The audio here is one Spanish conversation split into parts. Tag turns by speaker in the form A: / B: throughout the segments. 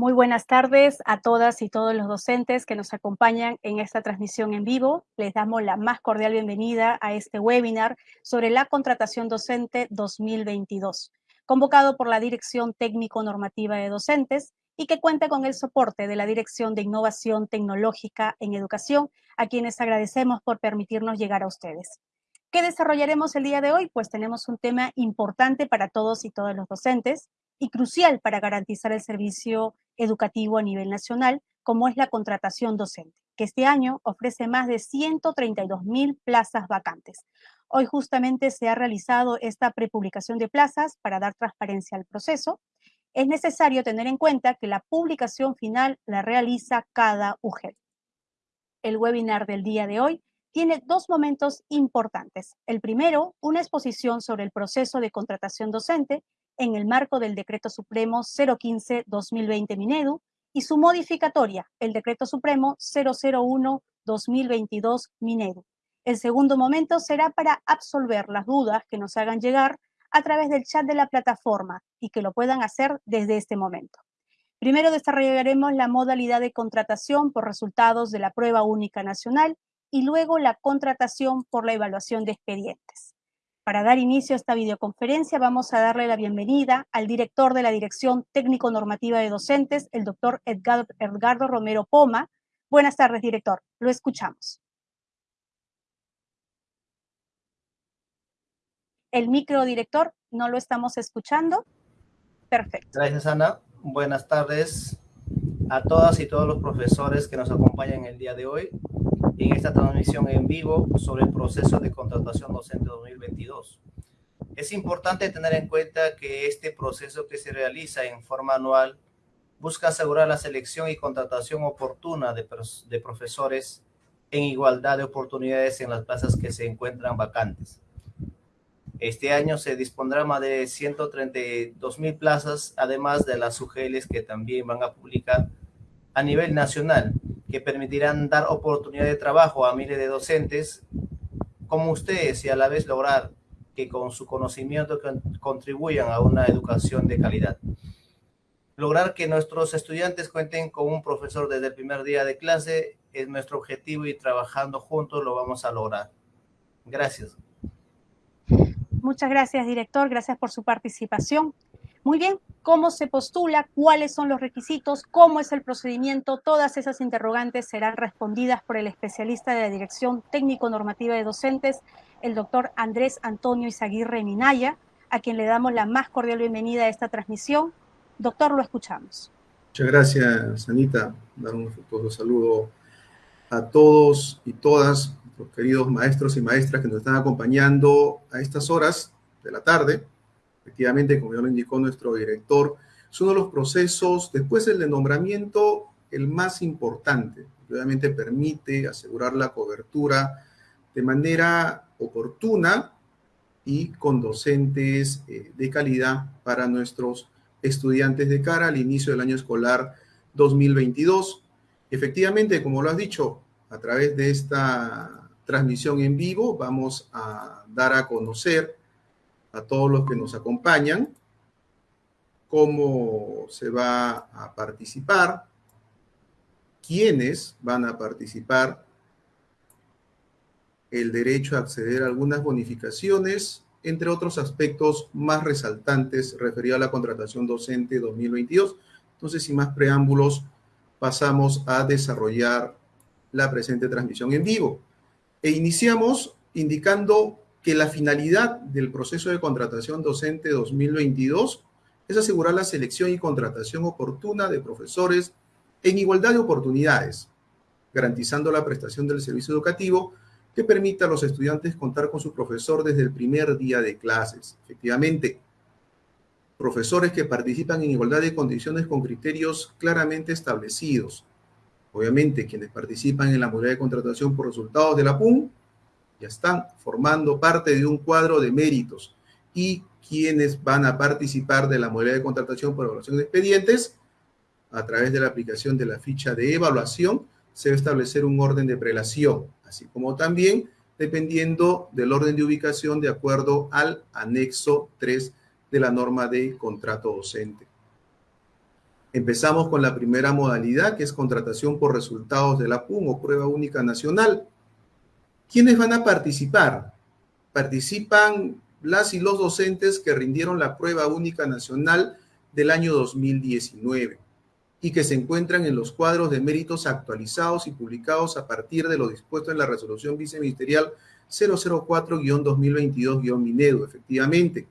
A: Muy buenas tardes a todas y todos los docentes que nos acompañan en esta transmisión en vivo. Les damos la más cordial bienvenida a este webinar sobre la contratación docente 2022, convocado por la Dirección Técnico-Normativa de Docentes y que cuenta con el soporte de la Dirección de Innovación Tecnológica en Educación, a quienes agradecemos por permitirnos llegar a ustedes. ¿Qué desarrollaremos el día de hoy? Pues tenemos un tema importante para todos y todas los docentes y crucial para garantizar el servicio educativo a nivel nacional, como es la contratación docente, que este año ofrece más de 132 mil plazas vacantes. Hoy justamente se ha realizado esta prepublicación de plazas para dar transparencia al proceso. Es necesario tener en cuenta que la publicación final la realiza cada UGEL. El webinar del día de hoy tiene dos momentos importantes. El primero, una exposición sobre el proceso de contratación docente en el marco del Decreto Supremo 015-2020 Minedu y su modificatoria, el Decreto Supremo 001-2022 Minedu. El segundo momento será para absolver las dudas que nos hagan llegar a través del chat de la plataforma y que lo puedan hacer desde este momento. Primero desarrollaremos la modalidad de contratación por resultados de la prueba única nacional y luego la contratación por la evaluación de expedientes. Para dar inicio a esta videoconferencia vamos a darle la bienvenida al director de la Dirección Técnico-Normativa de Docentes, el doctor Edgardo Romero Poma. Buenas tardes, director. Lo escuchamos. El micro, director, no lo estamos escuchando. Perfecto.
B: Gracias, Ana. Buenas tardes a todas y todos los profesores que nos acompañan el día de hoy en esta transmisión en vivo sobre el proceso de contratación docente 2022. Es importante tener en cuenta que este proceso que se realiza en forma anual busca asegurar la selección y contratación oportuna de, de profesores en igualdad de oportunidades en las plazas que se encuentran vacantes. Este año se dispondrá más de 132 mil plazas, además de las UGLs que también van a publicar a nivel nacional que permitirán dar oportunidad de trabajo a miles de docentes como ustedes y a la vez lograr que con su conocimiento contribuyan a una educación de calidad. Lograr que nuestros estudiantes cuenten con un profesor desde el primer día de clase es nuestro objetivo y trabajando juntos lo vamos a lograr. Gracias.
A: Muchas gracias, director. Gracias por su participación. Muy bien, cómo se postula, cuáles son los requisitos, cómo es el procedimiento, todas esas interrogantes serán respondidas por el especialista de la Dirección Técnico-Normativa de Docentes, el doctor Andrés Antonio Izaguirre Minaya, a quien le damos la más cordial bienvenida a esta transmisión. Doctor, lo escuchamos.
C: Muchas gracias, Anita. Dar un afectuoso saludo a todos y todas los queridos maestros y maestras que nos están acompañando a estas horas de la tarde Efectivamente, como ya lo indicó nuestro director, es uno de los procesos, después del de nombramiento, el más importante. Obviamente permite asegurar la cobertura de manera oportuna y con docentes eh, de calidad para nuestros estudiantes de cara al inicio del año escolar 2022. Efectivamente, como lo has dicho, a través de esta transmisión en vivo vamos a dar a conocer a todos los que nos acompañan, cómo se va a participar, quiénes van a participar, el derecho a acceder a algunas bonificaciones, entre otros aspectos más resaltantes referidos a la contratación docente 2022. Entonces, sin más preámbulos, pasamos a desarrollar la presente transmisión en vivo. E iniciamos indicando que la finalidad del proceso de contratación docente 2022 es asegurar la selección y contratación oportuna de profesores en igualdad de oportunidades, garantizando la prestación del servicio educativo que permita a los estudiantes contar con su profesor desde el primer día de clases. Efectivamente, profesores que participan en igualdad de condiciones con criterios claramente establecidos. Obviamente, quienes participan en la modalidad de contratación por resultados de la PUM ya están formando parte de un cuadro de méritos y quienes van a participar de la modalidad de contratación por evaluación de expedientes, a través de la aplicación de la ficha de evaluación, se va a establecer un orden de prelación, así como también dependiendo del orden de ubicación de acuerdo al anexo 3 de la norma de contrato docente. Empezamos con la primera modalidad, que es contratación por resultados de la PUN o prueba única nacional. ¿Quiénes van a participar? Participan las y los docentes que rindieron la prueba única nacional del año 2019 y que se encuentran en los cuadros de méritos actualizados y publicados a partir de lo dispuesto en la resolución viceministerial 004-2022-Minedo, efectivamente.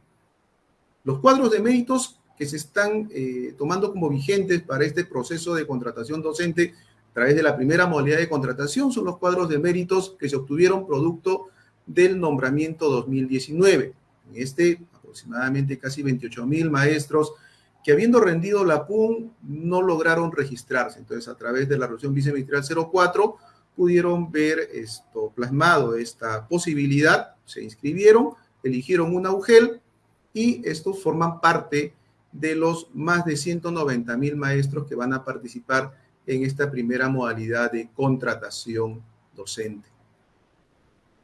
C: Los cuadros de méritos que se están eh, tomando como vigentes para este proceso de contratación docente través de la primera modalidad de contratación son los cuadros de méritos que se obtuvieron producto del nombramiento 2019. En este, aproximadamente casi 28 mil maestros que habiendo rendido la PUN no lograron registrarse. Entonces, a través de la resolución viceministerial 04, pudieron ver esto plasmado, esta posibilidad, se inscribieron, eligieron un UGEL y estos forman parte de los más de 190 mil maestros que van a participar en esta primera modalidad de contratación docente.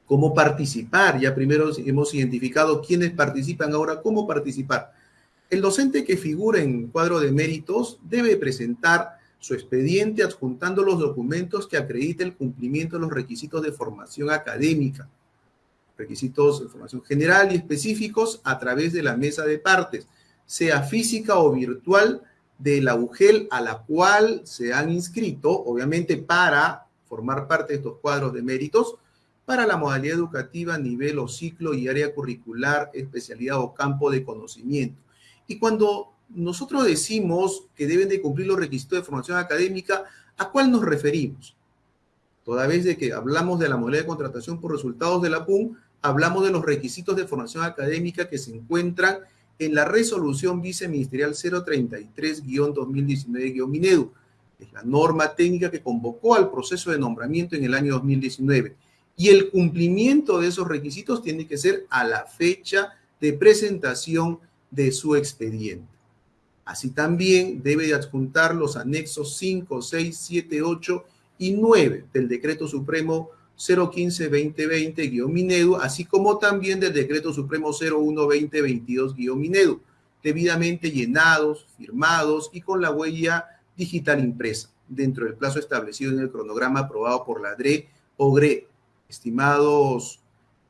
C: ¿Cómo participar? Ya primero hemos identificado quiénes participan, ahora cómo participar. El docente que figura en cuadro de méritos debe presentar su expediente adjuntando los documentos que acrediten el cumplimiento de los requisitos de formación académica, requisitos de formación general y específicos a través de la mesa de partes sea física o virtual, de la UGEL a la cual se han inscrito, obviamente para formar parte de estos cuadros de méritos, para la modalidad educativa, nivel o ciclo y área curricular, especialidad o campo de conocimiento. Y cuando nosotros decimos que deben de cumplir los requisitos de formación académica, ¿a cuál nos referimos? Toda vez de que hablamos de la modalidad de contratación por resultados de la PUM, hablamos de los requisitos de formación académica que se encuentran en la resolución viceministerial 033-2019-Minedu. Es la norma técnica que convocó al proceso de nombramiento en el año 2019. Y el cumplimiento de esos requisitos tiene que ser a la fecha de presentación de su expediente. Así también debe de adjuntar los anexos 5, 6, 7, 8 y 9 del Decreto Supremo 015-2020-Minedu, así como también del Decreto Supremo 01-2022-Minedu, debidamente llenados, firmados y con la huella digital impresa, dentro del plazo establecido en el cronograma aprobado por la DRE o GRE. Estimados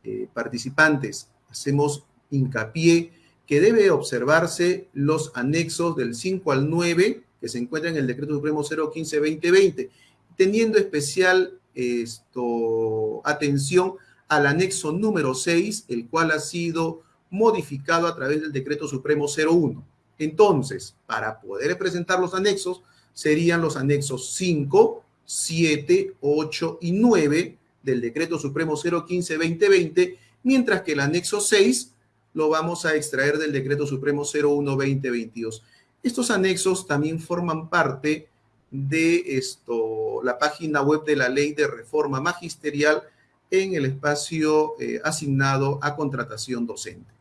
C: eh, participantes, hacemos hincapié que debe observarse los anexos del 5 al 9 que se encuentran en el Decreto Supremo 015-2020, teniendo especial esto, atención al anexo número 6, el cual ha sido modificado a través del decreto supremo 01. Entonces, para poder presentar los anexos, serían los anexos 5, 7, 8 y 9 del decreto supremo 015-2020, mientras que el anexo 6 lo vamos a extraer del decreto supremo 01-2022. Estos anexos también forman parte de esto, la página web de la ley de reforma magisterial en el espacio eh, asignado a contratación docente.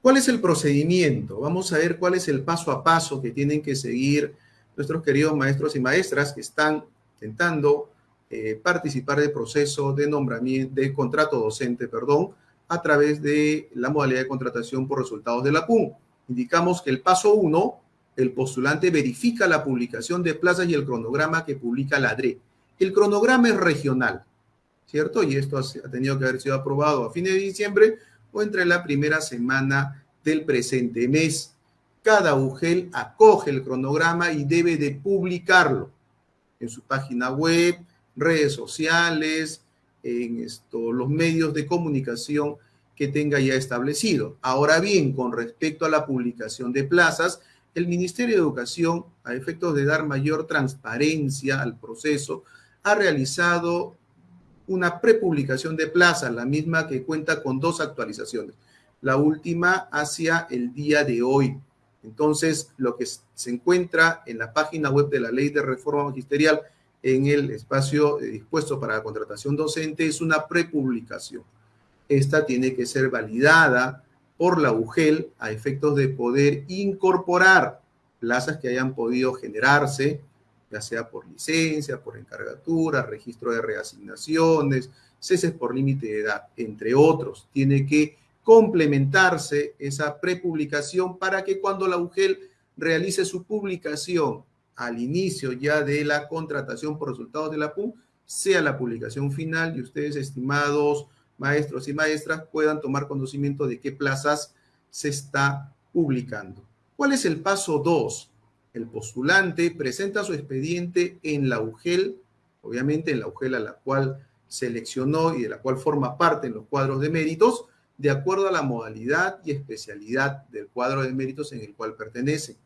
C: ¿Cuál es el procedimiento? Vamos a ver cuál es el paso a paso que tienen que seguir nuestros queridos maestros y maestras que están intentando eh, participar del proceso de nombramiento, de contrato docente, perdón, a través de la modalidad de contratación por resultados de la PUM. Indicamos que el paso 1 el postulante verifica la publicación de plazas y el cronograma que publica la DRE. El cronograma es regional, ¿cierto? Y esto ha tenido que haber sido aprobado a fines de diciembre o entre la primera semana del presente mes. Cada UGEL acoge el cronograma y debe de publicarlo en su página web, redes sociales, en esto, los medios de comunicación que tenga ya establecido. Ahora bien, con respecto a la publicación de plazas, el Ministerio de Educación, a efectos de dar mayor transparencia al proceso, ha realizado una prepublicación de plaza, la misma que cuenta con dos actualizaciones. La última hacia el día de hoy. Entonces, lo que se encuentra en la página web de la Ley de Reforma Magisterial en el espacio eh, dispuesto para la contratación docente es una prepublicación. Esta tiene que ser validada por la UGEL a efectos de poder incorporar plazas que hayan podido generarse, ya sea por licencia, por encargatura, registro de reasignaciones, ceses por límite de edad, entre otros. Tiene que complementarse esa prepublicación para que cuando la UGEL realice su publicación al inicio ya de la contratación por resultados de la PUM, sea la publicación final y ustedes, estimados maestros y maestras, puedan tomar conocimiento de qué plazas se está publicando. ¿Cuál es el paso 2? El postulante presenta su expediente en la UGEL, obviamente en la UGEL a la cual seleccionó y de la cual forma parte en los cuadros de méritos, de acuerdo a la modalidad y especialidad del cuadro de méritos en el cual pertenece.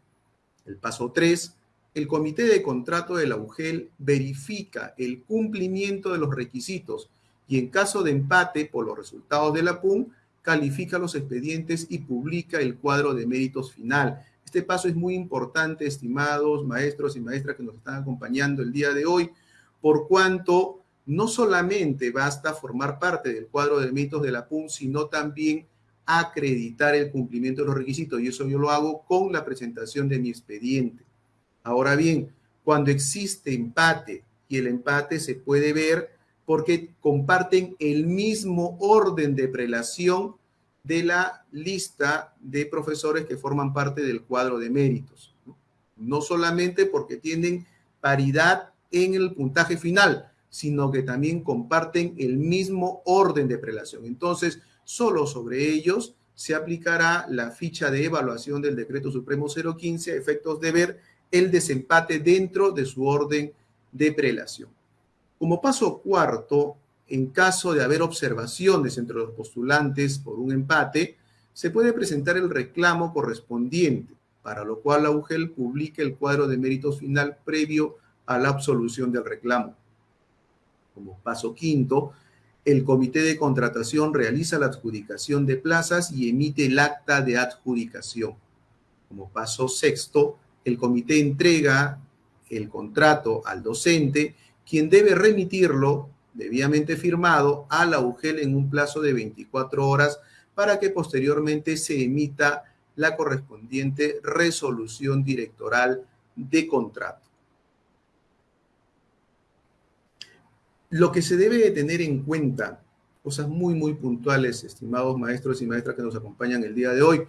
C: El paso 3 el comité de contrato de la UGEL verifica el cumplimiento de los requisitos y en caso de empate por los resultados de la PUM, califica los expedientes y publica el cuadro de méritos final. Este paso es muy importante, estimados maestros y maestras que nos están acompañando el día de hoy, por cuanto no solamente basta formar parte del cuadro de méritos de la PUM, sino también acreditar el cumplimiento de los requisitos. Y eso yo lo hago con la presentación de mi expediente. Ahora bien, cuando existe empate y el empate se puede ver porque comparten el mismo orden de prelación de la lista de profesores que forman parte del cuadro de méritos. No, solamente porque tienen paridad en el puntaje final, sino que también comparten el mismo orden de prelación. Entonces, solo sobre ellos se aplicará la ficha de evaluación del decreto supremo 015 a efectos de ver el desempate dentro de su orden de prelación. Como paso cuarto, en caso de haber observaciones entre los postulantes por un empate, se puede presentar el reclamo correspondiente, para lo cual la UGEL publica el cuadro de méritos final previo a la absolución del reclamo. Como paso quinto, el comité de contratación realiza la adjudicación de plazas y emite el acta de adjudicación. Como paso sexto, el comité entrega el contrato al docente, quien debe remitirlo debidamente firmado a la UGEL en un plazo de 24 horas para que posteriormente se emita la correspondiente resolución directoral de contrato. Lo que se debe de tener en cuenta, cosas muy, muy puntuales, estimados maestros y maestras que nos acompañan el día de hoy,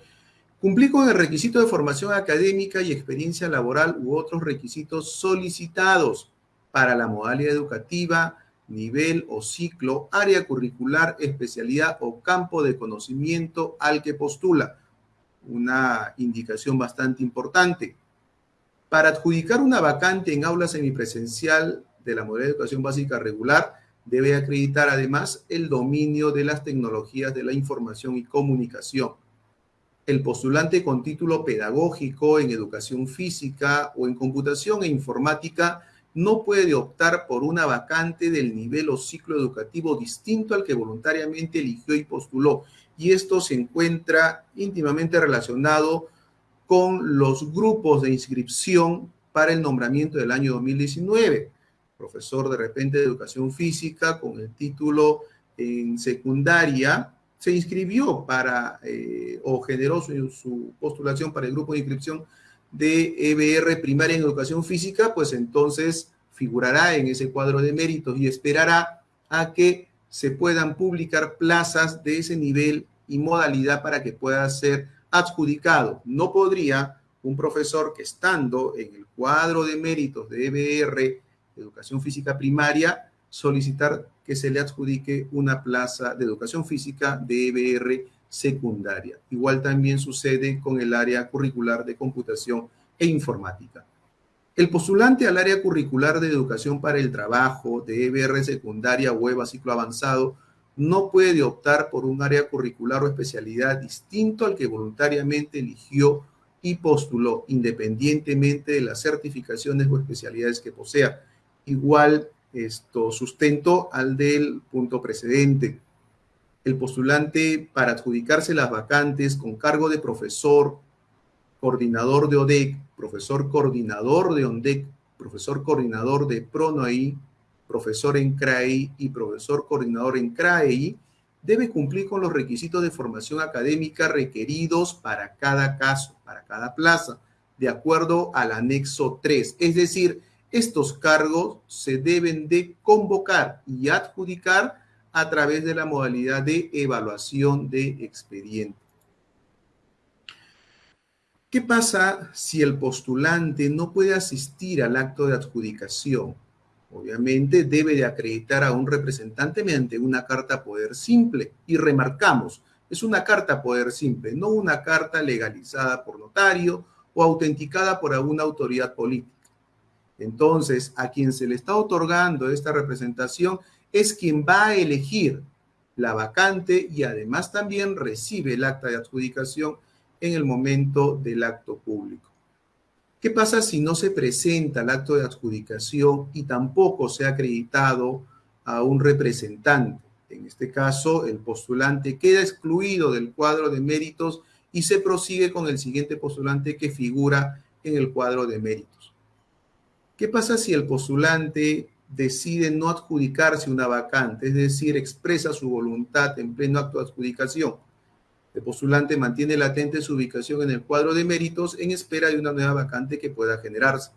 C: Cumplir con el requisito de formación académica y experiencia laboral u otros requisitos solicitados para la modalidad educativa, nivel o ciclo, área curricular, especialidad o campo de conocimiento al que postula. Una indicación bastante importante. Para adjudicar una vacante en aula semipresencial de la modalidad de educación básica regular, debe acreditar además el dominio de las tecnologías de la información y comunicación el postulante con título pedagógico en educación física o en computación e informática no puede optar por una vacante del nivel o ciclo educativo distinto al que voluntariamente eligió y postuló. Y esto se encuentra íntimamente relacionado con los grupos de inscripción para el nombramiento del año 2019. Profesor de repente de educación física con el título en secundaria se inscribió para eh, o generó su, postulación para el grupo de inscripción de EBR primaria en educación física, pues entonces figurará en ese cuadro de méritos y esperará a que se puedan publicar plazas de ese nivel y modalidad para que pueda ser adjudicado. No podría un profesor que estando en el cuadro de méritos de EBR, educación física primaria, solicitar que se le adjudique una plaza de educación física de EBR secundaria. Igual también sucede con el área curricular de computación e informática. El postulante al área curricular de educación para el trabajo de EBR secundaria o EVA ciclo avanzado no puede optar por un área curricular o especialidad distinto al que voluntariamente eligió y postuló, independientemente de las certificaciones o especialidades que posea. Igual esto, sustento al del punto precedente. El postulante para adjudicarse las vacantes con cargo de profesor, coordinador de ODEC, profesor coordinador de ONDEC, profesor coordinador de PRONOI, profesor en CRAEI y profesor coordinador en CRAEI, debe cumplir con los requisitos de formación académica requeridos para cada caso, para cada plaza, de acuerdo al anexo 3. Es decir, estos cargos se deben de convocar y adjudicar a través de la modalidad de evaluación de expediente. ¿Qué pasa si el postulante no puede asistir al acto de adjudicación? Obviamente debe de acreditar a un representante mediante una carta poder simple. Y remarcamos, es una carta poder simple, no una carta legalizada por notario o autenticada por alguna autoridad política. Entonces, a quien se le está otorgando esta representación es quien va a elegir la vacante y además también recibe el acta de adjudicación en el momento del acto público. ¿Qué pasa si no se presenta el acto de adjudicación y tampoco se ha acreditado a un representante? En este caso, el postulante queda excluido del cuadro de méritos y se prosigue con el siguiente postulante que figura en el cuadro de méritos. ¿Qué pasa si el postulante decide no adjudicarse una vacante, es decir, expresa su voluntad en pleno acto de adjudicación? El postulante mantiene latente su ubicación en el cuadro de méritos en espera de una nueva vacante que pueda generarse.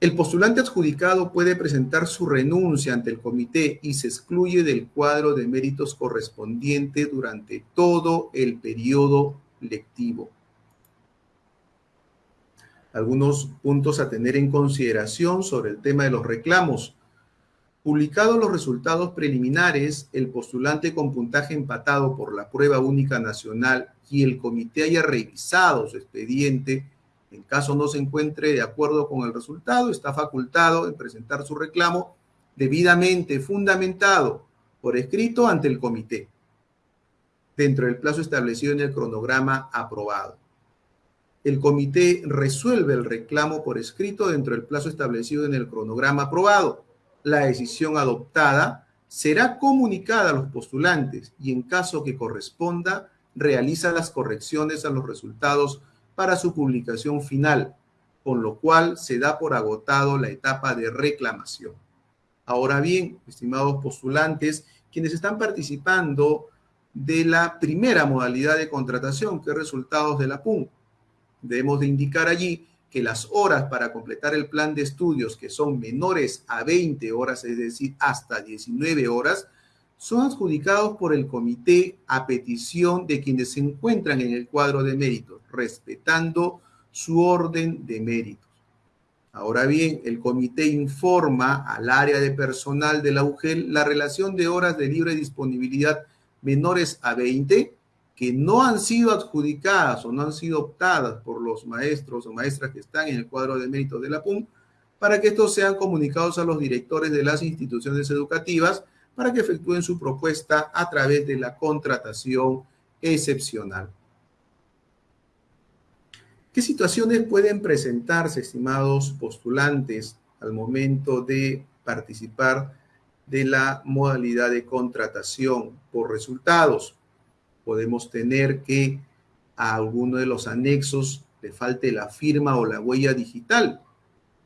C: El postulante adjudicado puede presentar su renuncia ante el comité y se excluye del cuadro de méritos correspondiente durante todo el periodo lectivo. Algunos puntos a tener en consideración sobre el tema de los reclamos. Publicados los resultados preliminares, el postulante con puntaje empatado por la prueba única nacional y el comité haya revisado su expediente, en caso no se encuentre de acuerdo con el resultado, está facultado en presentar su reclamo debidamente fundamentado por escrito ante el comité, dentro del plazo establecido en el cronograma aprobado. El comité resuelve el reclamo por escrito dentro del plazo establecido en el cronograma aprobado la decisión adoptada será comunicada a los postulantes y en caso que corresponda, realiza las correcciones a los resultados para su publicación final, con lo cual se da por agotado la etapa de reclamación. Ahora bien, estimados postulantes, quienes están participando de la primera modalidad de contratación, que es resultados de la PUN, debemos de indicar allí que las horas para completar el plan de estudios, que son menores a 20 horas, es decir, hasta 19 horas, son adjudicados por el comité a petición de quienes se encuentran en el cuadro de méritos, respetando su orden de méritos. Ahora bien, el comité informa al área de personal de la UGEL la relación de horas de libre disponibilidad menores a 20 que no han sido adjudicadas o no han sido optadas por los maestros o maestras que están en el cuadro de méritos de la PUM, para que estos sean comunicados a los directores de las instituciones educativas para que efectúen su propuesta a través de la contratación excepcional. ¿Qué situaciones pueden presentarse, estimados postulantes, al momento de participar de la modalidad de contratación por resultados? Podemos tener que a alguno de los anexos le falte la firma o la huella digital.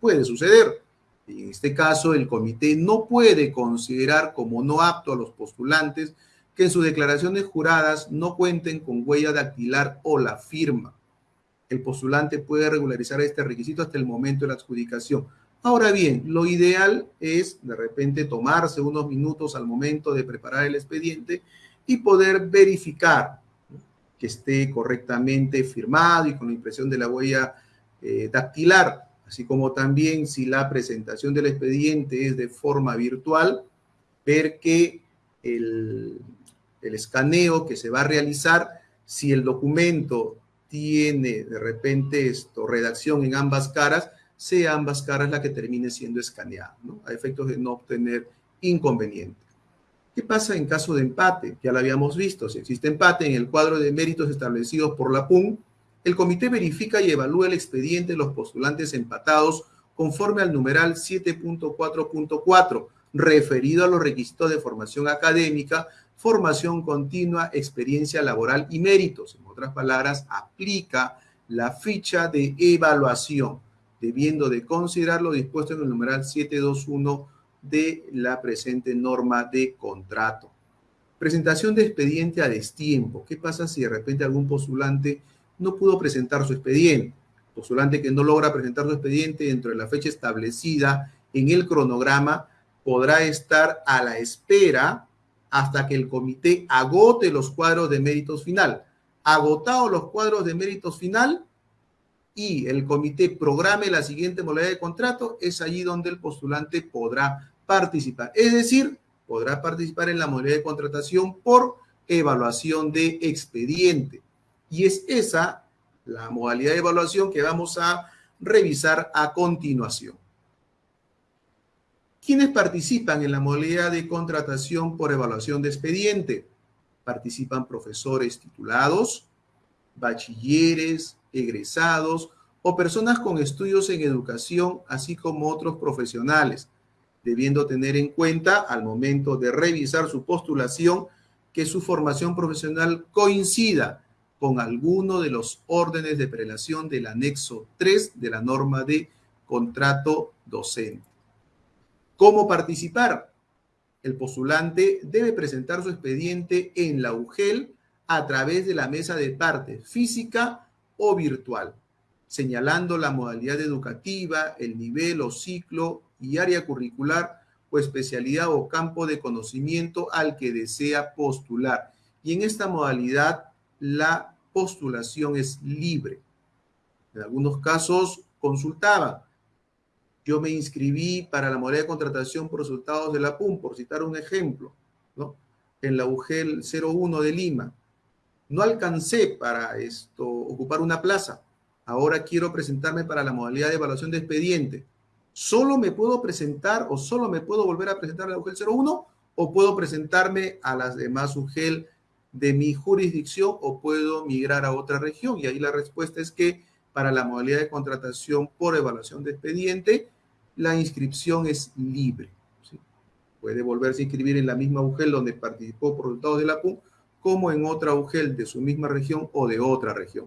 C: Puede suceder. En este caso, el comité no puede considerar como no apto a los postulantes que en sus declaraciones juradas no cuenten con huella dactilar o la firma. El postulante puede regularizar este requisito hasta el momento de la adjudicación. Ahora bien, lo ideal es de repente tomarse unos minutos al momento de preparar el expediente y poder verificar que esté correctamente firmado y con la impresión de la huella eh, dactilar, así como también si la presentación del expediente es de forma virtual, ver que el, el escaneo que se va a realizar, si el documento tiene de repente esto, redacción en ambas caras, sea ambas caras la que termine siendo escaneada, ¿no? a efectos de no obtener inconvenientes. ¿Qué pasa en caso de empate? Ya lo habíamos visto. Si existe empate en el cuadro de méritos establecidos por la PUN, el comité verifica y evalúa el expediente de los postulantes empatados conforme al numeral 7.4.4, referido a los requisitos de formación académica, formación continua, experiencia laboral y méritos. En otras palabras, aplica la ficha de evaluación, debiendo de considerar lo dispuesto en el numeral 721 de la presente norma de contrato. Presentación de expediente a destiempo. ¿Qué pasa si de repente algún postulante no pudo presentar su expediente? Postulante que no logra presentar su expediente dentro de la fecha establecida en el cronograma podrá estar a la espera hasta que el comité agote los cuadros de méritos final. agotados los cuadros de méritos final y el comité programe la siguiente modalidad de contrato, es allí donde el postulante podrá participar. Es decir, podrá participar en la modalidad de contratación por evaluación de expediente. Y es esa la modalidad de evaluación que vamos a revisar a continuación. ¿Quiénes participan en la modalidad de contratación por evaluación de expediente? Participan profesores titulados, bachilleres, egresados o personas con estudios en educación, así como otros profesionales, debiendo tener en cuenta al momento de revisar su postulación que su formación profesional coincida con alguno de los órdenes de prelación del anexo 3 de la norma de contrato docente. ¿Cómo participar? El postulante debe presentar su expediente en la UGEL a través de la mesa de parte física o virtual, señalando la modalidad educativa, el nivel o ciclo y área curricular o especialidad o campo de conocimiento al que desea postular. Y en esta modalidad la postulación es libre. En algunos casos consultaba. Yo me inscribí para la modalidad de contratación por resultados de la PUM, por citar un ejemplo, ¿no? En la UGEL 01 de Lima. No alcancé para esto ocupar una plaza. Ahora quiero presentarme para la modalidad de evaluación de expediente. ¿Solo me puedo presentar o solo me puedo volver a presentar a la UGEL 01 o puedo presentarme a las demás UGEL de mi jurisdicción o puedo migrar a otra región? Y ahí la respuesta es que para la modalidad de contratación por evaluación de expediente, la inscripción es libre. Puede volverse a inscribir en la misma UGEL donde participó por resultados de la PUM, como en otra UGEL de su misma región o de otra región.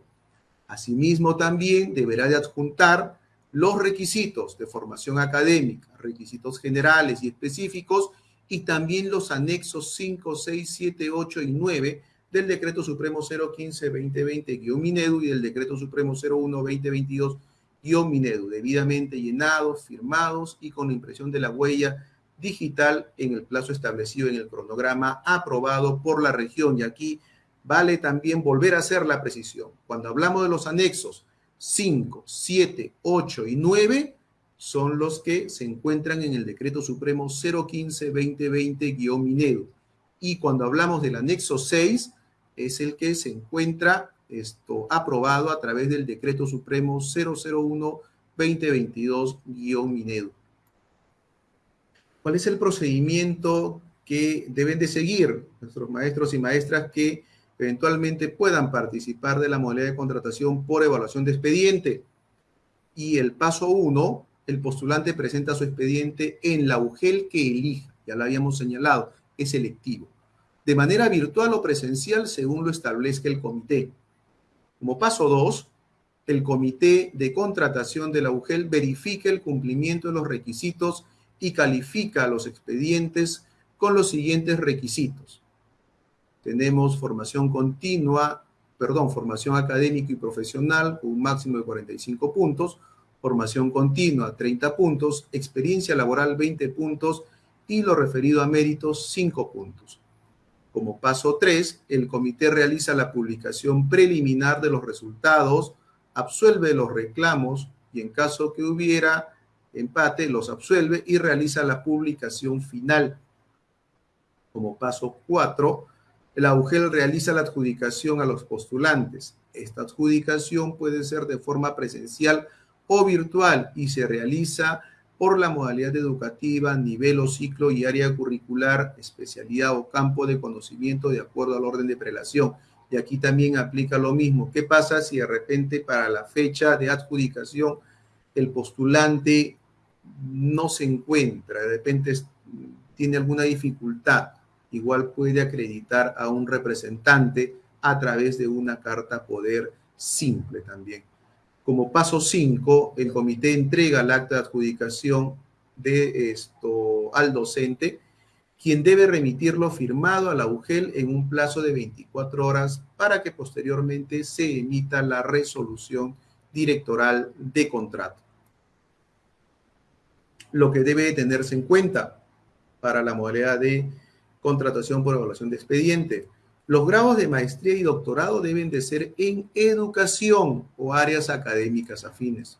C: Asimismo, también deberá de adjuntar los requisitos de formación académica, requisitos generales y específicos y también los anexos 5, 6, 7, 8 y 9 del Decreto Supremo 015-2020-Minedu y del Decreto Supremo 01-2022-Minedu, debidamente llenados, firmados y con la impresión de la huella digital en el plazo establecido en el cronograma aprobado por la región. Y aquí vale también volver a hacer la precisión. Cuando hablamos de los anexos 5, 7, 8 y 9, son los que se encuentran en el Decreto Supremo 015-2020-Minedo. Y cuando hablamos del anexo 6, es el que se encuentra esto aprobado a través del Decreto Supremo 001-2022-Minedo. ¿Cuál es el procedimiento que deben de seguir nuestros maestros y maestras que eventualmente puedan participar de la modalidad de contratación por evaluación de expediente? Y el paso 1 el postulante presenta su expediente en la UGEL que elija, ya lo habíamos señalado, es selectivo, de manera virtual o presencial según lo establezca el comité. Como paso 2, el comité de contratación de la UGEL verifica el cumplimiento de los requisitos y califica los expedientes con los siguientes requisitos. Tenemos formación continua, perdón, formación académica y profesional un máximo de 45 puntos, formación continua 30 puntos, experiencia laboral 20 puntos y lo referido a méritos 5 puntos. Como paso 3, el comité realiza la publicación preliminar de los resultados, absuelve los reclamos y en caso que hubiera empate, los absuelve y realiza la publicación final. Como paso 4, el AUGEL realiza la adjudicación a los postulantes. Esta adjudicación puede ser de forma presencial o virtual y se realiza por la modalidad educativa, nivel o ciclo y área curricular, especialidad o campo de conocimiento de acuerdo al orden de prelación. Y aquí también aplica lo mismo. ¿Qué pasa si de repente para la fecha de adjudicación el postulante no se encuentra, de repente tiene alguna dificultad? Igual puede acreditar a un representante a través de una carta poder simple también. Como paso 5, el comité entrega el acta de adjudicación de esto al docente, quien debe remitirlo firmado a la UGEL en un plazo de 24 horas para que posteriormente se emita la resolución directoral de contrato. Lo que debe tenerse en cuenta para la modalidad de contratación por evaluación de expediente Los grados de maestría y doctorado deben de ser en educación o áreas académicas afines.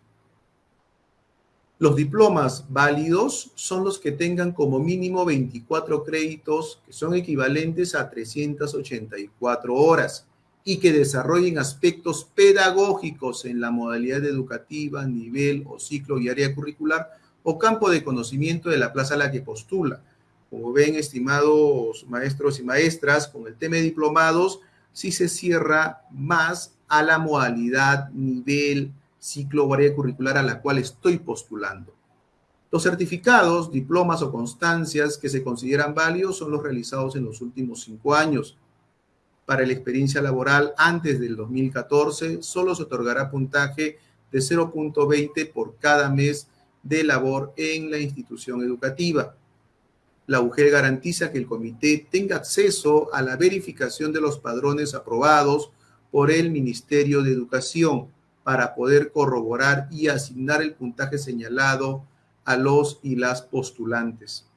C: Los diplomas válidos son los que tengan como mínimo 24 créditos, que son equivalentes a 384 horas, y que desarrollen aspectos pedagógicos en la modalidad educativa, nivel o ciclo y área curricular o campo de conocimiento de la plaza a la que postula. Como ven, estimados maestros y maestras, con el tema de diplomados, sí se cierra más a la modalidad, nivel, ciclo o curricular a la cual estoy postulando. Los certificados, diplomas o constancias que se consideran válidos son los realizados en los últimos cinco años. Para la experiencia laboral antes del 2014, solo se otorgará puntaje de 0.20 por cada mes de labor en la institución educativa. La UGEL garantiza que el comité tenga acceso a la verificación de los padrones aprobados por el Ministerio de Educación para poder corroborar y asignar el puntaje señalado a los y las postulantes.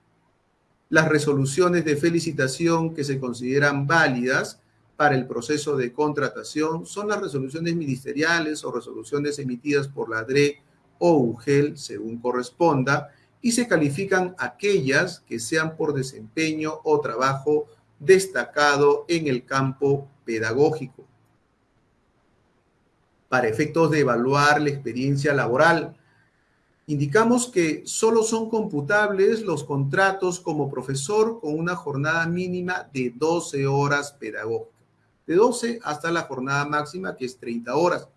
C: Las resoluciones de felicitación que se consideran válidas para el proceso de contratación son las resoluciones ministeriales o resoluciones emitidas por la DRE o UGEL, según corresponda, y se califican aquellas que sean por desempeño o trabajo destacado en el campo pedagógico. Para efectos de evaluar la experiencia laboral, indicamos que solo son computables los contratos como profesor con una jornada mínima de 12 horas pedagógicas, de 12 hasta la jornada máxima que es 30 horas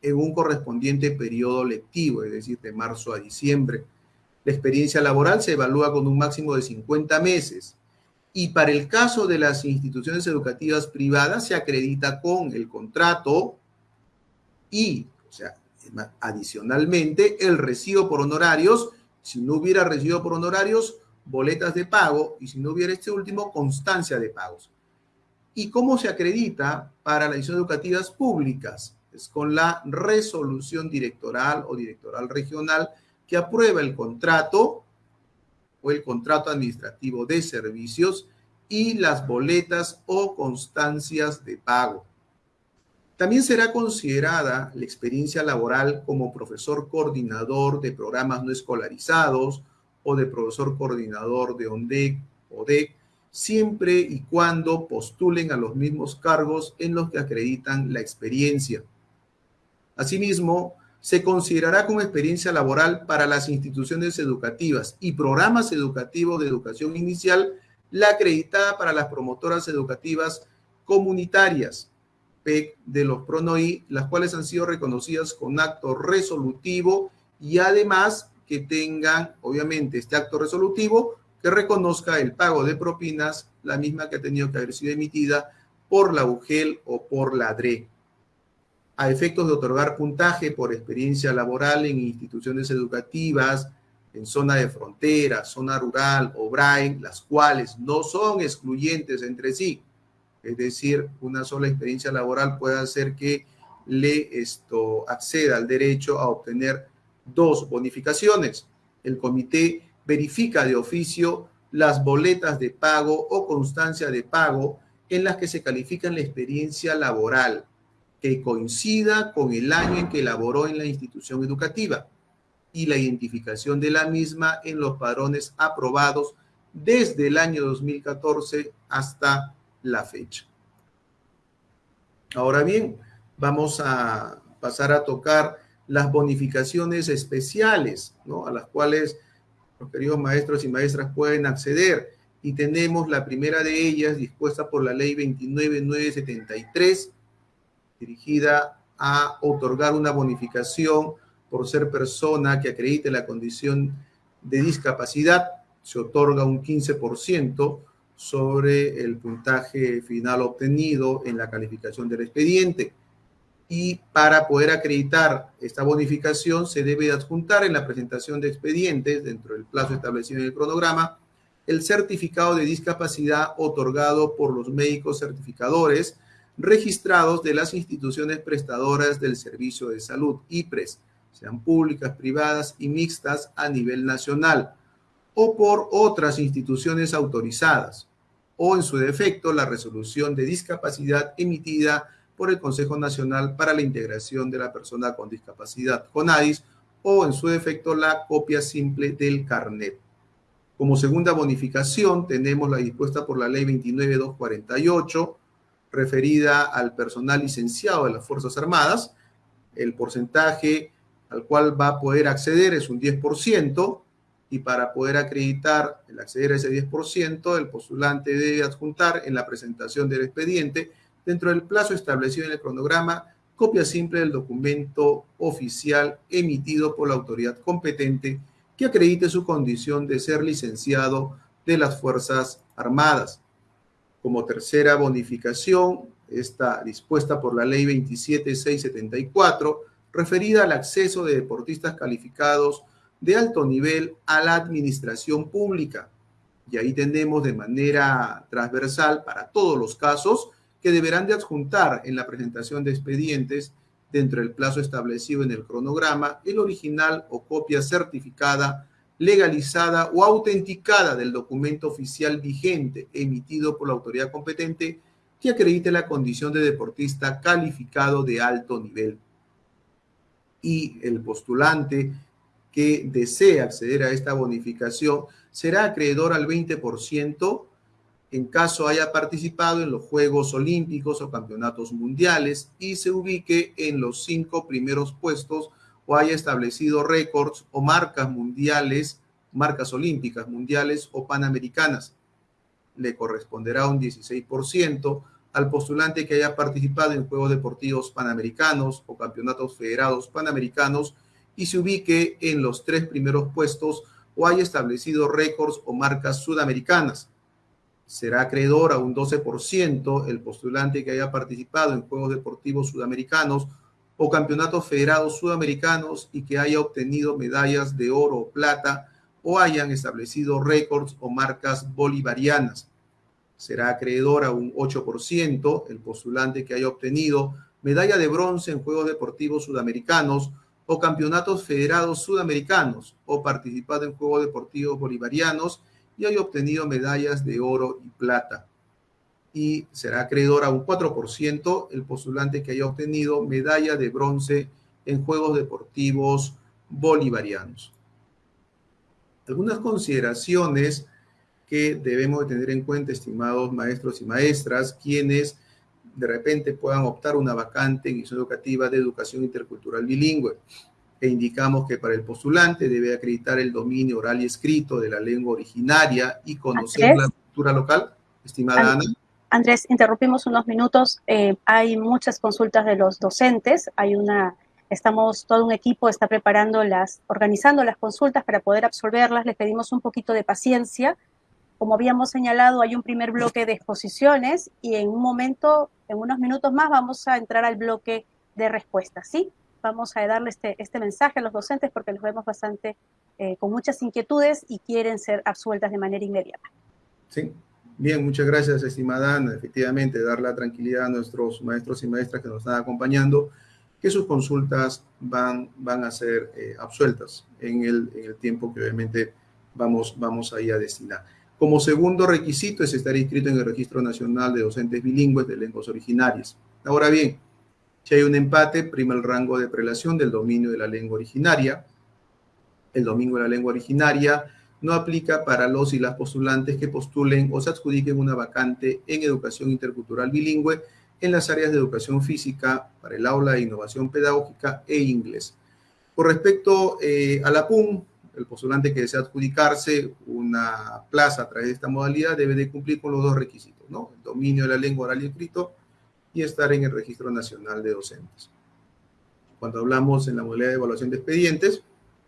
C: en un correspondiente periodo lectivo, es decir, de marzo a diciembre. La experiencia laboral se evalúa con un máximo de 50 meses y para el caso de las instituciones educativas privadas se acredita con el contrato y, o sea, adicionalmente, el recibo por honorarios. Si no hubiera recibo por honorarios, boletas de pago y si no hubiera este último, constancia de pagos. ¿Y cómo se acredita para las instituciones educativas públicas? es con la resolución directoral o directoral regional que aprueba el contrato o el contrato administrativo de servicios y las boletas o constancias de pago. También será considerada la experiencia laboral como profesor coordinador de programas no escolarizados o de profesor coordinador de ONDEC o DEC, siempre y cuando postulen a los mismos cargos en los que acreditan la experiencia. Asimismo, se considerará como experiencia laboral para las instituciones educativas y programas educativos de educación inicial la acreditada para las promotoras educativas comunitarias, PEC de los PRONOI, las cuales han sido reconocidas con acto resolutivo y además que tengan, obviamente, este acto resolutivo que reconozca el pago de propinas, la misma que ha tenido que haber sido emitida por la UGEL o por la DRE a efectos de otorgar puntaje por experiencia laboral en instituciones educativas, en zona de frontera, zona rural o BRAE, las cuales no son excluyentes entre sí. Es decir, una sola experiencia laboral puede hacer que le esto, acceda al derecho a obtener dos bonificaciones. El comité verifica de oficio las boletas de pago o constancia de pago en las que se califica la experiencia laboral que coincida con el año en que elaboró en la institución educativa y la identificación de la misma en los padrones aprobados desde el año 2014 hasta la fecha. Ahora bien, vamos a pasar a tocar las bonificaciones especiales, ¿no? A las cuales los queridos maestros y maestras pueden acceder. Y tenemos la primera de ellas dispuesta por la ley 29973 dirigida a otorgar una bonificación por ser persona que acredite la condición de discapacidad. Se otorga un 15% sobre el puntaje final obtenido en la calificación del expediente. Y para poder acreditar esta bonificación se debe adjuntar en la presentación de expedientes, dentro del plazo establecido en el cronograma, el certificado de discapacidad otorgado por los médicos certificadores registrados de las instituciones prestadoras del servicio de salud, IPRES, sean públicas, privadas y mixtas a nivel nacional, o por otras instituciones autorizadas. o en su defecto la resolución de discapacidad emitida por el Consejo Nacional para la Integración de la Persona con Discapacidad, CONADIS, o en su defecto la copia simple del carnet. Como segunda bonificación tenemos la dispuesta por la ley 29248, referida al personal licenciado de las Fuerzas Armadas. El porcentaje al cual va a poder acceder es un 10%, y para poder acreditar el acceder a ese 10%, el postulante debe adjuntar en la presentación del expediente, dentro del plazo establecido en el cronograma, copia simple del documento oficial emitido por la autoridad competente que acredite su condición de ser licenciado de las Fuerzas Armadas. Como tercera bonificación, está dispuesta por la Ley 27674, referida al acceso de deportistas calificados de alto nivel a la administración pública. Y ahí tenemos de manera transversal para todos los casos que deberán de adjuntar en la presentación de expedientes dentro del plazo establecido en el cronograma el original o copia certificada, legalizada o autenticada del documento oficial vigente emitido por la autoridad competente que acredite la condición de deportista calificado de alto nivel. Y el postulante que desea acceder a esta bonificación será acreedor al 20% en caso haya participado en los Juegos Olímpicos o Campeonatos Mundiales y se ubique en los cinco primeros puestos o haya establecido récords o marcas mundiales, marcas olímpicas mundiales o panamericanas. Le corresponderá un 16% al postulante que haya participado en Juegos Deportivos Panamericanos o Campeonatos Federados Panamericanos y se ubique en los tres primeros puestos o haya establecido récords o marcas sudamericanas. Será acreedor a un 12% el postulante que haya participado en Juegos Deportivos Sudamericanos o Campeonatos Federados Sudamericanos y que haya obtenido medallas de oro o plata o hayan establecido récords o marcas bolivarianas. Será acreedor a un 8% el postulante que haya obtenido medalla de bronce en Juegos Deportivos Sudamericanos o campeonatos federados sudamericanos o participado en Juegos Deportivos Bolivarianos y haya obtenido medallas de oro y plata. Y será acreedor a un 4% el postulante que haya obtenido medalla de bronce en Juegos Deportivos Bolivarianos. Algunas consideraciones que debemos tener en cuenta, estimados maestros y maestras, quienes de repente puedan optar una vacante en institución educativa de educación intercultural bilingüe. E indicamos que para el postulante debe acreditar el dominio oral y escrito de la lengua originaria y conocer la cultura local. Estimada Ana.
A: Andrés, interrumpimos unos minutos. Eh, hay muchas consultas de los docentes. Hay una, estamos, todo un equipo está preparando las, organizando las consultas para poder absolverlas. Les pedimos un poquito de paciencia como habíamos señalado, hay un primer bloque de exposiciones y en un momento, en unos minutos más, vamos a entrar al bloque de respuestas, ¿sí? Vamos a darle este, este mensaje a los docentes porque los vemos bastante eh, con muchas inquietudes y quieren ser absueltas de manera inmediata.
C: Sí, bien, muchas gracias, estimada Ana. Efectivamente, dar la tranquilidad a nuestros maestros y maestras que nos están acompañando, que sus consultas van, van a ser eh, absueltas en el, en el, tiempo que obviamente vamos, vamos ahí a destinar. Como segundo requisito es estar inscrito en el Registro Nacional de Docentes Bilingües de Lenguas Originarias. Ahora bien, si hay un empate, prima el rango de prelación del dominio de la lengua originaria. El dominio de la lengua originaria no aplica para los y las postulantes que postulen o se adjudiquen una vacante en educación intercultural bilingüe en las áreas de educación física, para el aula de innovación pedagógica e inglés. Con respecto eh, a la PUM, el postulante que desea adjudicarse una plaza a través de esta modalidad debe de cumplir con los dos requisitos, ¿no? El dominio de la lengua oral y escrito y estar en el Registro Nacional de Docentes. Cuando hablamos en la modalidad de evaluación de expedientes,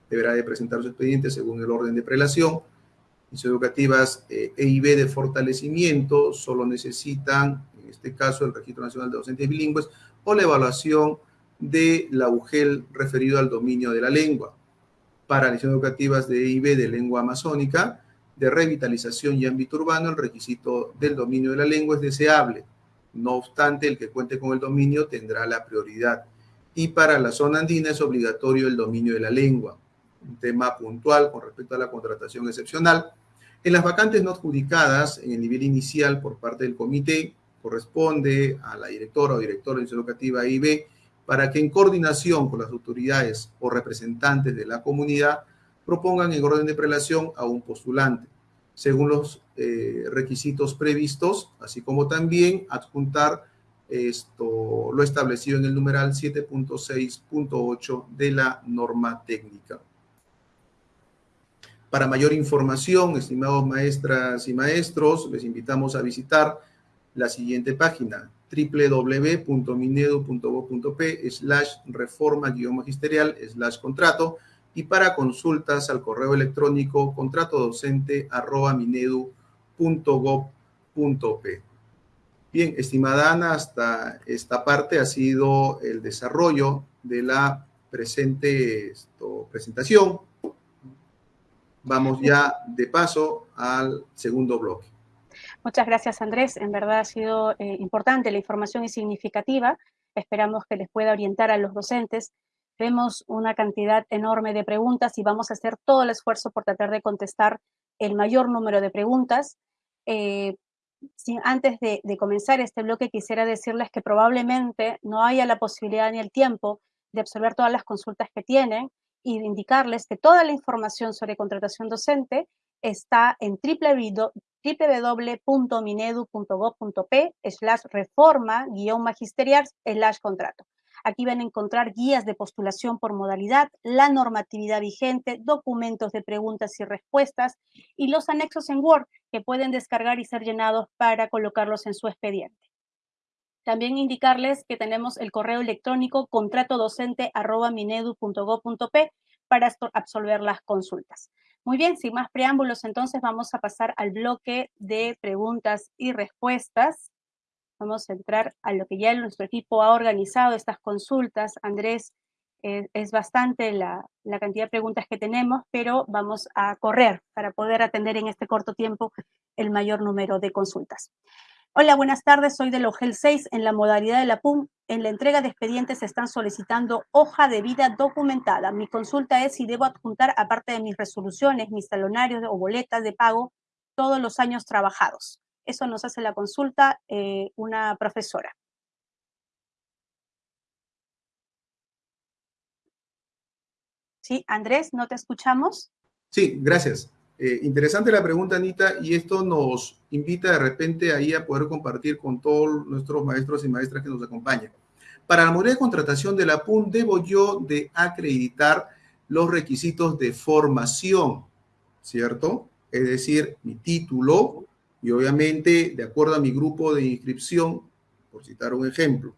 C: deberá de presentar su expediente según el orden de prelación. Mis educativas eh, E y B de fortalecimiento solo necesitan, en este caso, el Registro Nacional de Docentes Bilingües o la evaluación de la UGEL referido al dominio de la lengua para lecciones educativas de EIB de lengua amazónica, de revitalización y ámbito urbano, el requisito del dominio de la lengua es deseable. No obstante, el que cuente con el dominio tendrá la prioridad. Y para la zona andina es obligatorio el dominio de la lengua. Un tema puntual con respecto a la contratación excepcional. En las vacantes no adjudicadas en el nivel inicial por parte del comité, corresponde a la directora o director de la educativa IB para que en coordinación con las autoridades o representantes de la comunidad propongan en orden de prelación a un postulante, según los eh, requisitos previstos, así como también adjuntar esto, lo establecido en el numeral 7.6.8 de la norma técnica. Para mayor información, estimados maestras y maestros, les invitamos a visitar la siguiente página, www.minedu.gov.p slash reforma magisterial slash contrato y para consultas al correo electrónico contrato docente arroba minedu.gov.p. Bien, estimada Ana, hasta esta parte ha sido el desarrollo de la presente presentación. Vamos ya de paso al segundo bloque.
A: Muchas gracias, Andrés. En verdad ha sido eh, importante la información y significativa. Esperamos que les pueda orientar a los docentes. Vemos una cantidad enorme de preguntas y vamos a hacer todo el esfuerzo por tratar de contestar el mayor número de preguntas. Eh, antes de, de, comenzar este bloque, quisiera decirles que probablemente no haya la posibilidad ni el tiempo de absorber todas las consultas que tienen y indicarles que toda la información sobre contratación docente está en www.minedu.gov.p slash reforma guion magisterial slash contrato. Aquí van a encontrar guías de postulación por modalidad, la normatividad vigente, documentos de preguntas y respuestas y los anexos en Word que pueden descargar y ser llenados para colocarlos en su expediente. También indicarles que tenemos el correo electrónico contratodocente.minedu.gov.p para absolver las consultas. Muy bien, sin más preámbulos, entonces vamos a pasar al bloque de preguntas y respuestas. Vamos a entrar a lo que ya nuestro equipo ha organizado, estas consultas. Andrés, eh, es bastante la, la cantidad de preguntas que tenemos, pero vamos a correr para poder atender en este corto tiempo el mayor número de consultas. Hola, buenas tardes. Soy del OGEL 6 en la modalidad de la PUM. En la entrega de expedientes se están solicitando hoja de vida documentada. Mi consulta es si debo adjuntar, aparte de mis resoluciones, mis talonarios o boletas de pago, todos los años trabajados. Eso nos hace la consulta eh, una profesora. Sí, Andrés, ¿no te escuchamos?
C: Sí, gracias. Eh, interesante la pregunta, Anita, y esto nos invita de repente ahí a poder compartir con todos nuestros maestros y maestras que nos acompañan. Para la modalidad de contratación de la PUN, debo yo de acreditar los requisitos de formación, ¿cierto? Es decir, mi título y obviamente, de acuerdo a mi grupo de inscripción, por citar un ejemplo,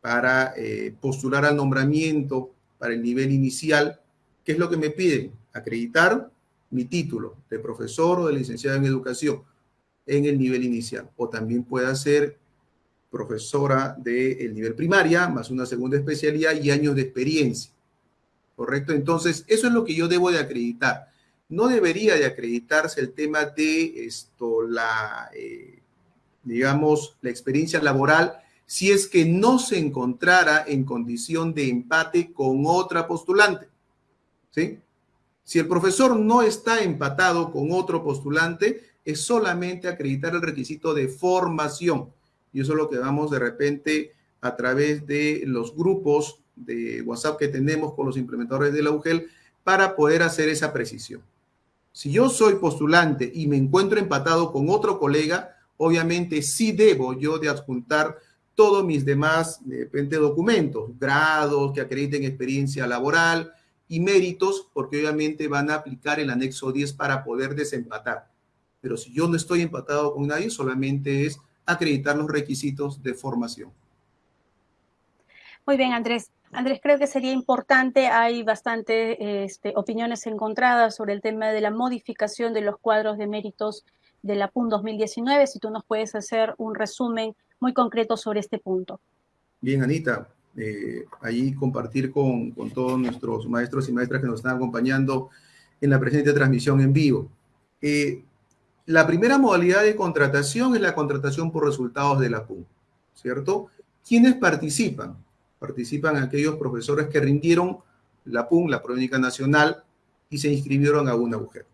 C: para eh, postular al nombramiento para el nivel inicial, ¿qué es lo que me piden? Acreditar mi título de profesor o de licenciado en educación en el nivel inicial. O también pueda ser profesora del nivel primaria, más una segunda especialidad y años de experiencia. ¿Correcto? Entonces, eso es lo que yo debo de acreditar. No debería de acreditarse el tema de esto, la, eh, digamos, la experiencia laboral si es que no se encontrara en condición de empate con otra postulante. ¿Sí? Si el profesor no está empatado con otro postulante, es solamente acreditar el requisito de formación. Y eso es lo que vamos de repente a través de los grupos de WhatsApp que tenemos con los implementadores de la UGEL para poder hacer esa precisión. Si yo soy postulante y me encuentro empatado con otro colega, obviamente sí debo yo de adjuntar todos mis demás de repente, documentos, grados que acrediten experiencia laboral, y méritos, porque obviamente van a aplicar el anexo 10 para poder desempatar. Pero si yo no estoy empatado con nadie, solamente es acreditar los requisitos de formación.
A: Muy bien, Andrés. Andrés, creo que sería importante, hay bastante este, opiniones encontradas sobre el tema de la modificación de los cuadros de méritos de la PUN 2019, si tú nos puedes hacer un resumen muy concreto sobre este punto.
C: Bien, Anita, eh, ahí compartir con, con, todos nuestros maestros y maestras que nos están acompañando en la presente transmisión en vivo. Eh, la primera modalidad de contratación es la contratación por resultados de la PUN, ¿cierto? ¿Quiénes participan? Participan aquellos profesores que rindieron la PUN, la Prueba Nacional, y se inscribieron a una mujer.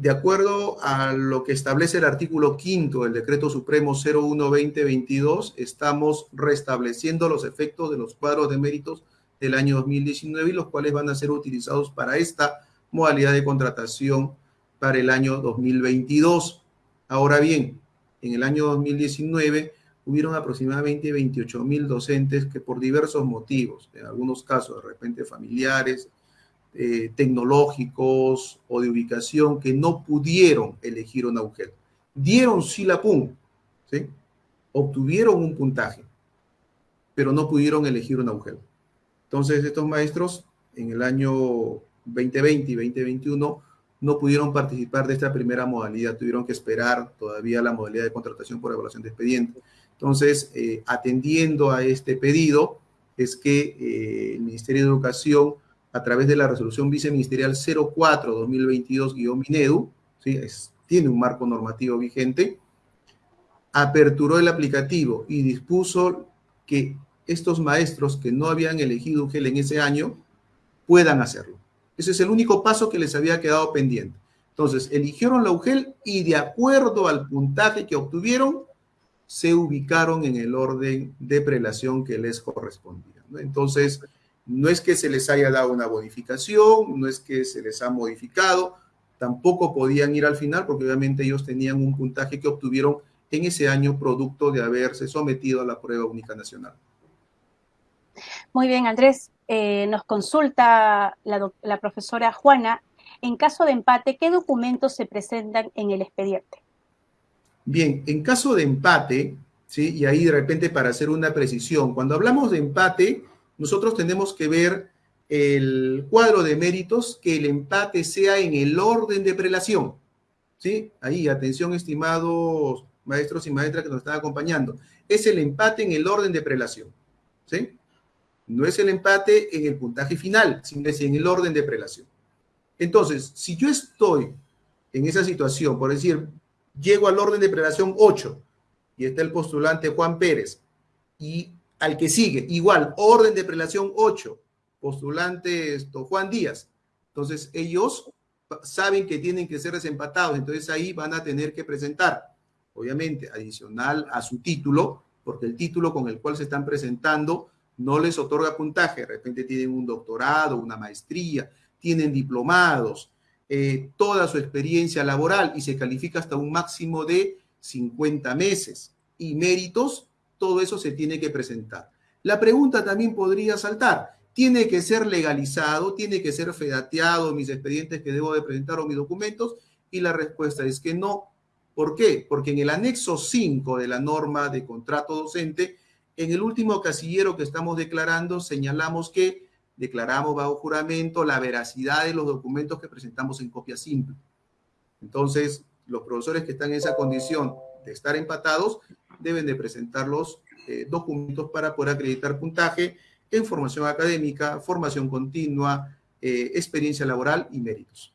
C: De acuerdo a lo que establece el artículo quinto del Decreto Supremo 01-2022, estamos restableciendo los efectos de los cuadros de méritos del año 2019 y los cuales van a ser utilizados para esta modalidad de contratación para el año 2022. Ahora bien, en el año 2019 hubieron aproximadamente 28 mil docentes que por diversos motivos, en algunos casos de repente familiares, eh, tecnológicos o de ubicación, que no pudieron elegir una UGEL. Dieron sí la obtuvieron un puntaje, pero no pudieron elegir una UGEL. Entonces, estos maestros en el año 2020 y 2021 no pudieron participar de esta primera modalidad, tuvieron que esperar todavía la modalidad de contratación por evaluación de expediente. Entonces, eh, atendiendo a este pedido, es que eh, el Ministerio de Educación, a través de la resolución viceministerial 04-2022-MINEDU, ¿sí? tiene un marco normativo vigente, aperturó el aplicativo y dispuso que estos maestros que no habían elegido un GEL en ese año puedan hacerlo. Ese es el único paso que les había quedado pendiente. Entonces, eligieron la UGEL y de acuerdo al puntaje que obtuvieron, se ubicaron en el orden de prelación que les correspondía. Entonces, no es que se les haya dado una bonificación, no es que se les ha modificado, tampoco podían ir al final porque obviamente ellos tenían un puntaje que obtuvieron en ese año producto de haberse sometido a la prueba única nacional.
A: Muy bien, Andrés. Eh, nos consulta la, la profesora Juana, en caso de empate, ¿qué documentos se presentan en el expediente?
C: Bien, en caso de empate, ¿sí? y ahí de repente para hacer una precisión, cuando hablamos de empate, nosotros tenemos que ver el cuadro de méritos, que el empate sea en el orden de prelación. ¿sí? Ahí, atención, estimados maestros y maestras que nos están acompañando. Es el empate en el orden de prelación. ¿sí? No es el empate en el puntaje final, sino es en el orden de prelación. Entonces, si yo estoy en esa situación, por decir, llego al orden de prelación 8 y está el postulante Juan Pérez y al que sigue, igual, orden de prelación 8, postulante esto, Juan Díaz. Entonces, ellos saben que tienen que ser desempatados, entonces ahí van a tener que presentar, obviamente, adicional a su título, porque el título con el cual se están presentando no les otorga puntaje, de repente tienen un doctorado, una maestría, tienen diplomados, eh, toda su experiencia laboral y se califica hasta un máximo de 50 meses. Y méritos, todo eso se tiene que presentar. La pregunta también podría saltar, ¿tiene que ser legalizado? ¿Tiene que ser fedateado mis expedientes que debo de presentar o mis documentos? Y la respuesta es que no. ¿Por qué? Porque en el anexo 5 de la norma de contrato docente en el último casillero que estamos declarando, señalamos que declaramos bajo juramento la veracidad de los documentos que presentamos en copia simple. Entonces, los profesores que están en esa condición de estar empatados deben de presentar los eh, documentos para poder acreditar puntaje en formación académica, formación continua, eh, experiencia laboral y méritos.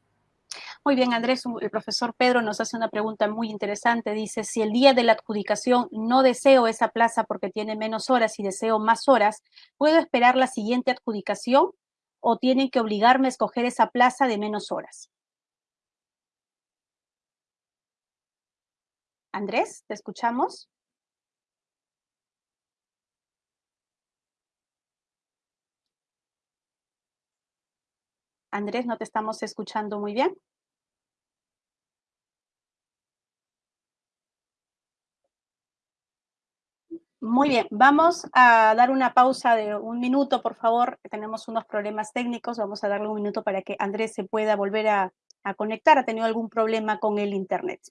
A: Muy bien, Andrés, el profesor Pedro nos hace una pregunta muy interesante. Dice, si el día de la adjudicación no deseo esa plaza porque tiene menos horas y deseo más horas, ¿puedo esperar la siguiente adjudicación o tienen que obligarme a escoger esa plaza de menos horas? Andrés, ¿te escuchamos? Andrés, no te estamos escuchando muy bien. Muy bien, vamos a dar una pausa de un minuto, por favor. Tenemos unos problemas técnicos, vamos a darle un minuto para que Andrés se pueda volver a, a conectar. Ha tenido algún problema con el Internet.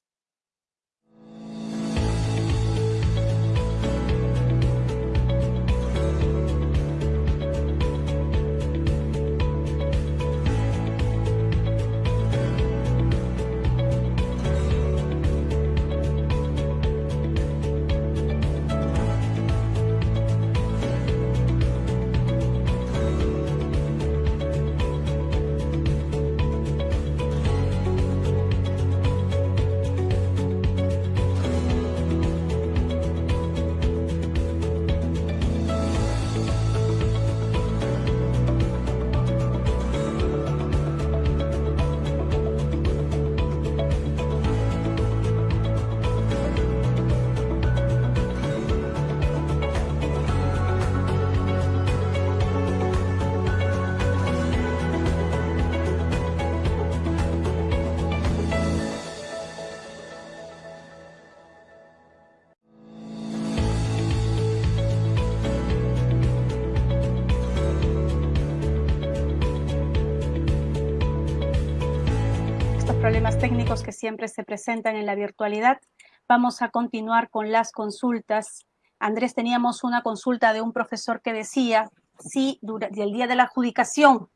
A: Siempre se presentan en la virtualidad. Vamos a continuar con las consultas. Andrés, teníamos una consulta de un profesor que decía si durante el día de la adjudicación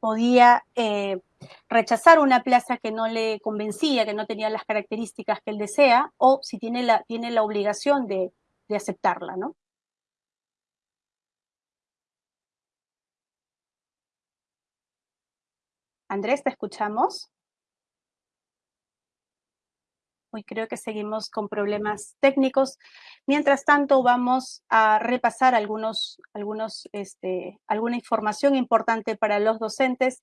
A: podía eh, rechazar una plaza que no le convencía, que no tenía las características que él desea, o si tiene la, tiene la obligación de, de aceptarla, ¿no? Andrés, ¿te escuchamos? Hoy creo que seguimos con problemas técnicos. Mientras tanto, vamos a repasar algunos, algunos, este, alguna información importante para los docentes.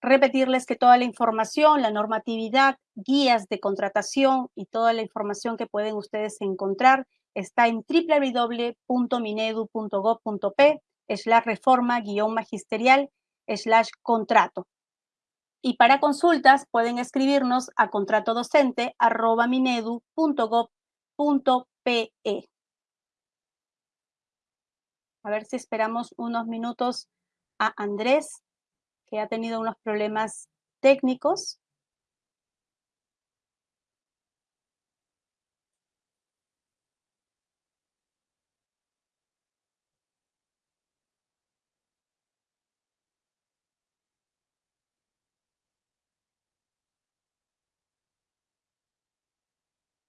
A: Repetirles que toda la información, la normatividad, guías de contratación y toda la información que pueden ustedes encontrar está en www.minedu.gov.p slash reforma guion magisterial slash contrato. Y para consultas pueden escribirnos a contratodocente.minedu.gov.pe. A ver si esperamos unos minutos a Andrés, que ha tenido unos problemas técnicos.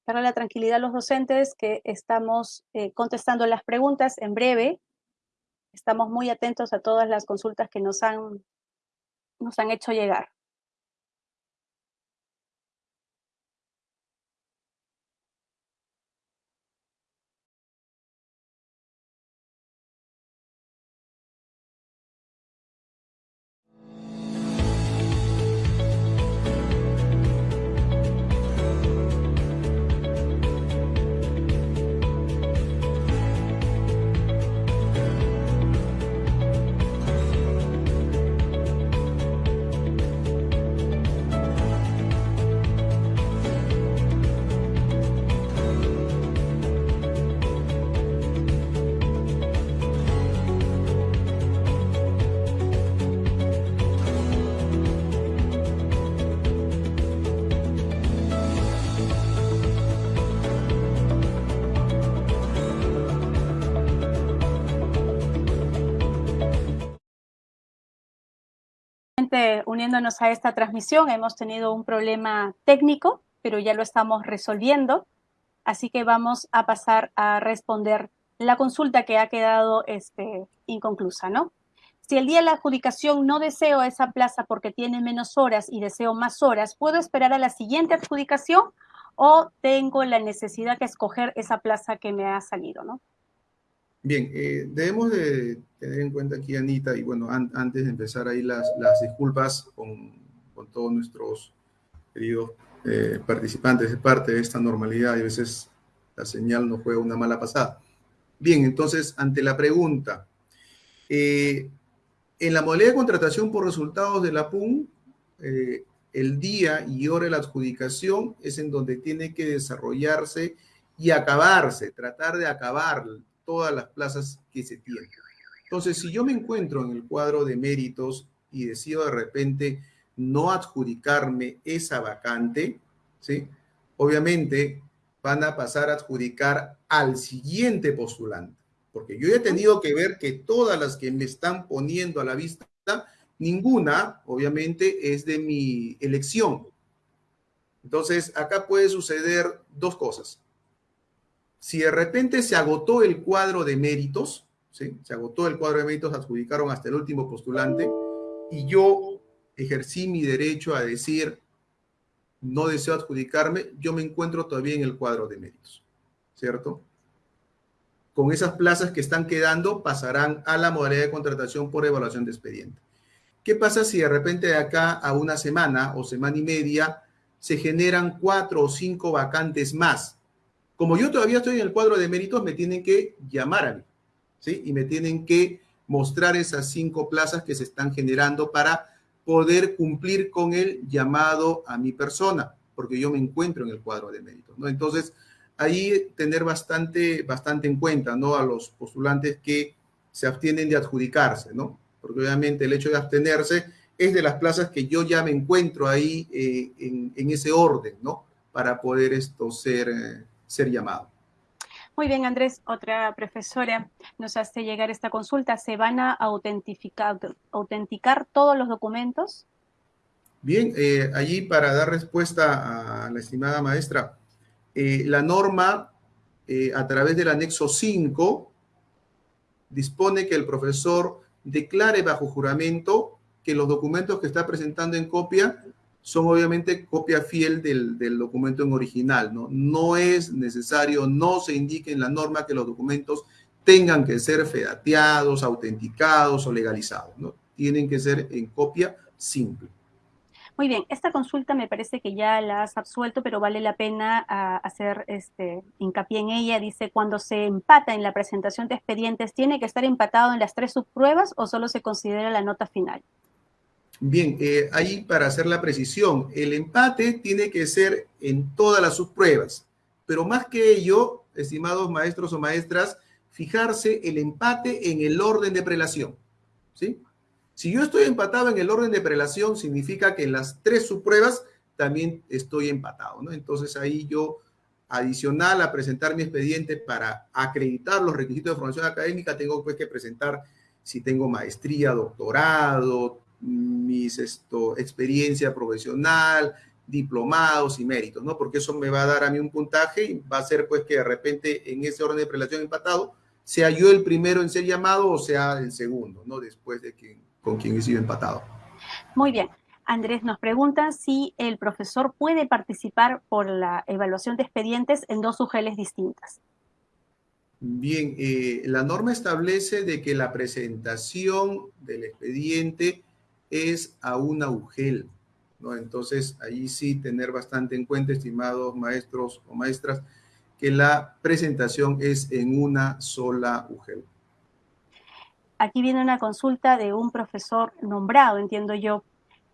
A: Para la tranquilidad de los docentes que estamos eh, contestando las preguntas en breve. Estamos muy atentos a todas las consultas que nos han, nos han hecho llegar. Uniéndonos a esta transmisión. Hemos tenido un problema técnico, pero ya lo estamos resolviendo. Así que vamos a pasar a responder la consulta que ha quedado este, inconclusa, ¿no? Si el día de la adjudicación no deseo esa plaza porque tiene menos horas y deseo más horas, ¿puedo esperar a la siguiente adjudicación o tengo la necesidad de escoger esa plaza que me ha salido, ¿no?
C: Bien, eh, debemos de tener en cuenta aquí, Anita, y bueno, antes de empezar ahí las, las disculpas con, con, todos nuestros queridos eh, participantes de parte de esta normalidad y a veces la señal nos juega una mala pasada. Bien, entonces, ante la pregunta, eh, en la modalidad de contratación por resultados de la PUN, el día y hora de la adjudicación es en donde tiene que desarrollarse y acabarse, tratar de acabar todas las plazas que se tienen. Entonces, si yo me encuentro en el cuadro de méritos y decido de repente no adjudicarme esa vacante, ¿sí? Obviamente van a pasar a adjudicar al siguiente postulante, porque yo he tenido que ver que todas las que me están poniendo a la vista, ninguna, obviamente, es de mi elección. Entonces, acá puede suceder dos cosas si de repente se agotó el cuadro de méritos, ¿sí? se agotó el cuadro de méritos, adjudicaron hasta el último postulante, y yo ejercí mi derecho a decir, no deseo adjudicarme, yo me encuentro todavía en el cuadro de méritos, ¿cierto? Con esas plazas que están quedando, pasarán a la modalidad de contratación por evaluación de expediente. ¿Qué pasa si de repente de acá a una semana o semana y media se generan cuatro o cinco vacantes más? Como yo todavía estoy en el cuadro de méritos, me tienen que llamar a mí, ¿sí? Y me tienen que mostrar esas cinco plazas que se están generando para poder cumplir con el llamado a mi persona, porque yo me encuentro en el cuadro de méritos, ¿no? Entonces, ahí tener bastante, bastante en cuenta, ¿no? A los postulantes que se abstienen de adjudicarse, ¿no? Porque obviamente el hecho de abstenerse es de las plazas que yo ya me encuentro ahí eh, en, ese orden, ¿no? Para poder esto ser, eh, ser llamado.
A: Muy bien, Andrés. Otra profesora nos hace llegar esta consulta. ¿Se van a autentificar, autenticar todos los documentos?
C: Bien, eh, allí para dar respuesta a la estimada maestra, la norma a través del anexo 5 dispone que el profesor declare bajo juramento que los documentos que está presentando en copia son obviamente copia fiel del, documento en original, ¿no? No es necesario, no se indique en la norma que los documentos tengan que ser fedateados, autenticados o legalizados, ¿no? Tienen que ser en copia simple.
A: Muy bien, esta consulta me parece que ya la has absuelto, pero vale la pena ah, hacer este hincapié en ella. Dice, cuando se empata en la presentación de expedientes, ¿tiene que estar empatado en las tres subpruebas o solo se considera la nota final?
C: Bien, eh, ahí para hacer la precisión, el empate tiene que ser en todas las subpruebas, pero más que ello, estimados maestros o maestras, fijarse el empate en el orden de prelación, ¿sí? Si yo estoy empatado en el orden de prelación, significa que en las tres subpruebas también estoy empatado, ¿no? Entonces ahí yo, adicional a presentar mi expediente para acreditar los requisitos de formación académica, tengo pues que presentar si tengo maestría, doctorado, mis esto, experiencia profesional, diplomados y méritos, ¿no? Porque eso me va a dar a mí un puntaje y va a ser pues que de repente en ese orden de prelación empatado sea yo el primero en ser llamado o sea el segundo, ¿no? Después de que con quien he sido empatado.
A: Muy bien. Andrés nos pregunta si el profesor puede participar por la evaluación de expedientes en dos UGELs distintas.
C: Bien, eh, la norma establece de que la presentación del expediente es a una UGEL, ¿no? Entonces, ahí sí tener bastante en cuenta, estimados maestros o maestras, que la presentación es en una sola UGEL.
A: Aquí viene una consulta de un profesor nombrado, entiendo yo.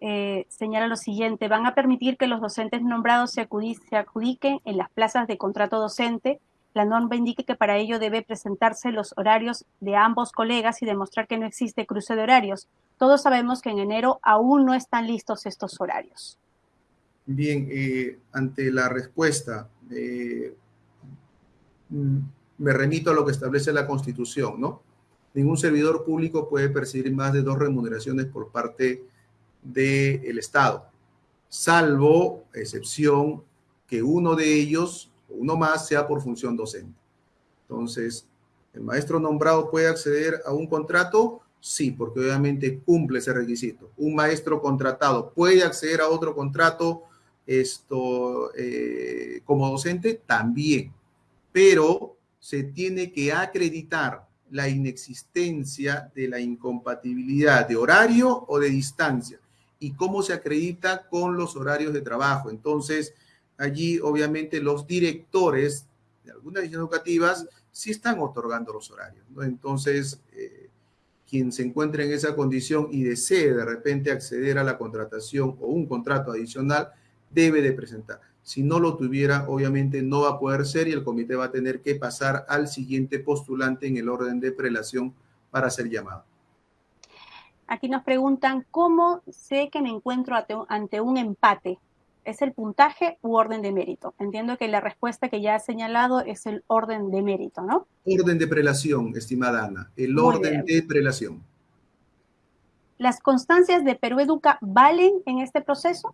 A: Eh, señala lo siguiente, van a permitir que los docentes nombrados se, se adjudiquen en las plazas de contrato docente. La norma indica que para ello debe presentarse los horarios de ambos colegas y demostrar que no existe cruce de horarios. Todos sabemos que en enero aún no están listos estos horarios.
C: Bien, eh, ante la respuesta, eh, mm, me remito a lo que establece la Constitución, ¿no? ningún servidor público puede percibir más de dos remuneraciones por parte del Estado, salvo excepción que uno de ellos, uno más, sea por función docente. Entonces, ¿el maestro nombrado puede acceder a un contrato? Sí, porque obviamente cumple ese requisito. Un maestro contratado puede acceder a otro contrato esto, eh, como docente también, pero se tiene que acreditar la inexistencia de la incompatibilidad de horario o de distancia y cómo se acredita con los horarios de trabajo. Entonces, allí obviamente los directores de algunas educativas sí están otorgando los horarios. Entonces, eh, quien se encuentre en esa condición y desee de repente acceder a la contratación o un contrato adicional, debe de presentar. Si no lo tuviera, obviamente no va a poder ser y el comité va a tener que pasar al siguiente postulante en el orden de prelación para ser llamado.
A: Aquí nos preguntan, ¿cómo sé que me encuentro ante un empate? ¿Es el puntaje u orden de mérito? Entiendo que la respuesta que ya ha señalado es el orden de mérito, ¿no?
C: Orden de prelación, estimada Ana. El orden de prelación.
A: ¿Las constancias de Perú Educa valen en este proceso?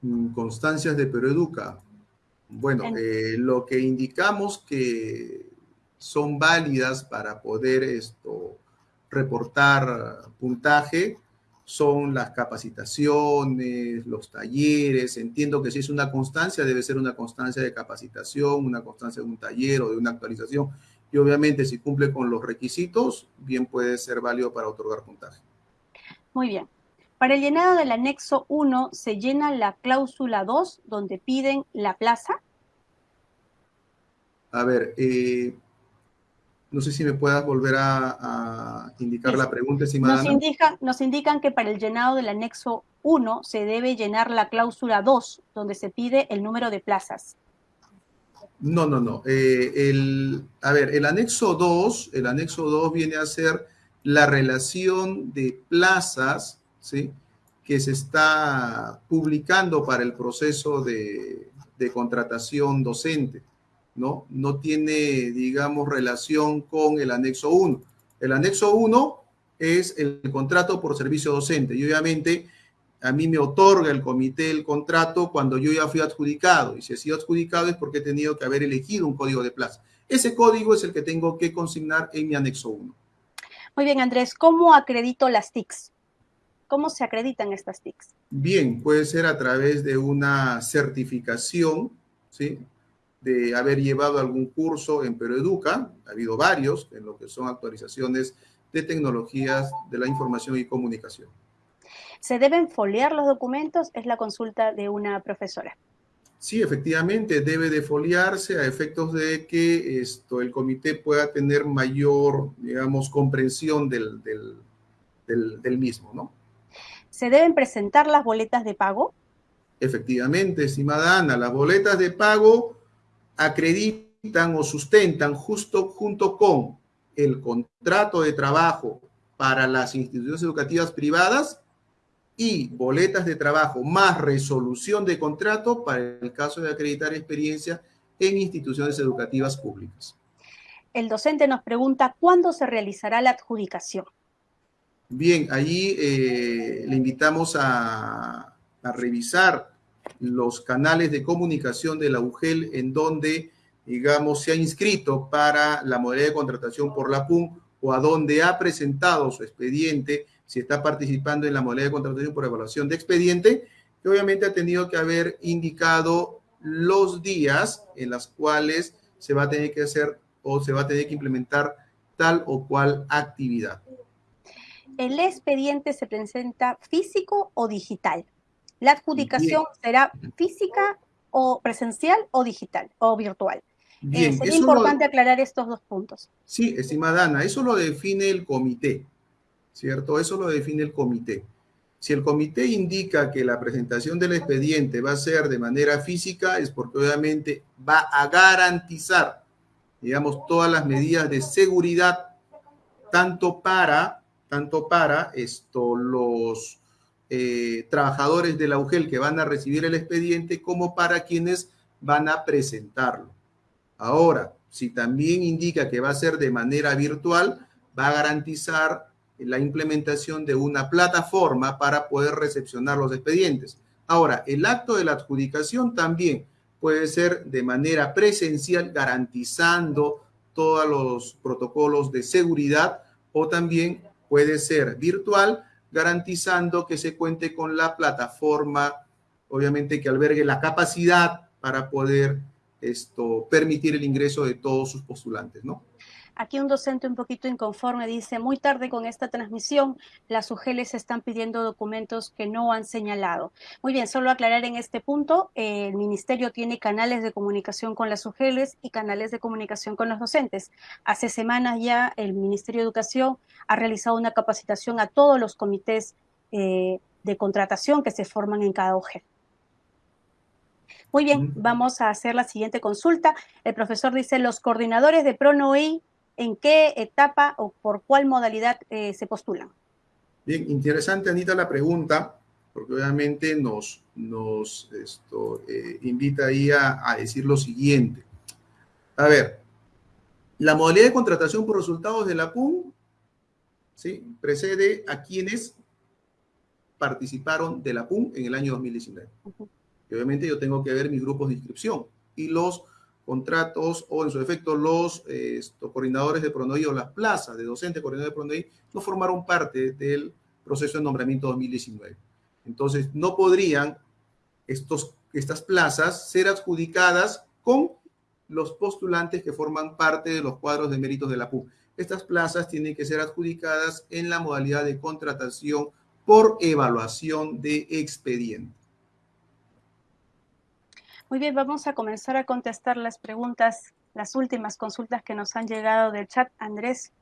C: Mm, constancias de Peroeduca. Bueno, eh, lo que indicamos que son válidas para poder esto reportar puntaje son las capacitaciones, los talleres. Entiendo que si es una constancia, debe ser una constancia de capacitación, una constancia de un taller o de una actualización. Y obviamente si cumple con los requisitos, bien puede ser válido para otorgar puntaje.
A: Muy bien. Para el llenado del anexo 1 se llena la cláusula 2 donde piden la plaza.
C: A ver, eh, no sé si me puedas volver a, indicar la pregunta, estimada.
A: Nos indican, nos indican que para el llenado del anexo 1 se debe llenar la cláusula 2 donde se pide el número de plazas.
C: No, no, no. Eh, el, a ver, el anexo 2, el anexo 2 viene a ser la relación de plazas, ¿sí? que se está publicando para el proceso de, de contratación docente, ¿no? No tiene, digamos, relación con el anexo 1. El anexo 1 es el contrato por servicio docente y obviamente a mí me otorga el comité el contrato cuando yo ya fui adjudicado y si he sido adjudicado es porque he tenido que haber elegido un código de plaza. Ese código es el que tengo que consignar en mi anexo 1.
A: Muy bien, Andrés, ¿cómo acredito las TICs? ¿Cómo se acreditan estas TICs?
C: Bien, puede ser a través de una certificación, ¿sí? De haber llevado algún curso en Peroeduca, ha habido varios, en lo que son actualizaciones de tecnologías de la información y comunicación.
A: ¿Se deben foliar los documentos? Es la consulta de una profesora.
C: Sí, efectivamente, debe de foliarse a efectos de que esto, el comité pueda tener mayor, digamos, comprensión del, del, del, del mismo, ¿no?
A: ¿Se deben presentar las boletas de pago?
C: Efectivamente, estimada Ana, las boletas de pago acreditan o sustentan justo junto con el contrato de trabajo para las instituciones educativas privadas y boletas de trabajo más resolución de contrato para el caso de acreditar experiencia en instituciones educativas públicas.
A: El docente nos pregunta cuándo se realizará la adjudicación.
C: Bien, allí eh, le invitamos a, a, revisar los canales de comunicación de la UGEL en donde, digamos, se ha inscrito para la modalidad de contratación por la PUM o a donde ha presentado su expediente, si está participando en la modalidad de contratación por evaluación de expediente, que obviamente ha tenido que haber indicado los días en los cuales se va a tener que hacer o se va a tener que implementar tal o cual actividad.
A: ¿el expediente se presenta físico o digital? ¿La adjudicación Bien. será física o presencial o digital o virtual?
C: Bien,
A: eh, sería importante lo, aclarar estos dos puntos.
C: Sí, estimada Ana, eso lo define el comité, ¿cierto? Eso lo define el comité. Si el comité indica que la presentación del expediente va a ser de manera física, es porque obviamente va a garantizar, digamos, todas las medidas de seguridad, tanto para tanto para esto, los eh, trabajadores de la UGEL que van a recibir el expediente como para quienes van a presentarlo. Ahora, si también indica que va a ser de manera virtual, va a garantizar la implementación de una plataforma para poder recepcionar los expedientes. Ahora, el acto de la adjudicación también puede ser de manera presencial, garantizando todos los protocolos de seguridad o también puede ser virtual, garantizando que se cuente con la plataforma, obviamente que albergue la capacidad para poder esto, permitir el ingreso de todos sus postulantes, ¿no?
A: Aquí un docente un poquito inconforme dice, muy tarde con esta transmisión, las UGELES están pidiendo documentos que no han señalado. Muy bien, solo aclarar en este punto, eh, el ministerio tiene canales de comunicación con las UGELES y canales de comunicación con los docentes. Hace semanas ya el Ministerio de Educación ha realizado una capacitación a todos los comités eh, de contratación que se forman en cada UGEL. Muy bien, vamos a hacer la siguiente consulta. El profesor dice, los coordinadores de PRONOI en qué etapa o por cuál modalidad eh, se postulan.
C: Bien, interesante, Anita, la pregunta, porque obviamente nos, nos esto, eh, invita ahí a, a, decir lo siguiente. A ver, la modalidad de contratación por resultados de la PUM ¿sí? precede a quienes participaron de la PUM en el año 2019. Uh -huh. Y obviamente yo tengo que ver mis grupos de inscripción y los contratos o en su efecto los coordinadores de PRONOI o las plazas de docentes coordinadores de PRONOI no formaron parte del proceso de nombramiento 2019. Entonces, no podrían estos, estas plazas ser adjudicadas con los postulantes que forman parte de los cuadros de méritos de la PUC. Estas plazas tienen que ser adjudicadas en la modalidad de contratación por evaluación de expediente.
A: Muy bien, vamos a comenzar a contestar las preguntas, las últimas consultas que nos han llegado del chat, Andrés,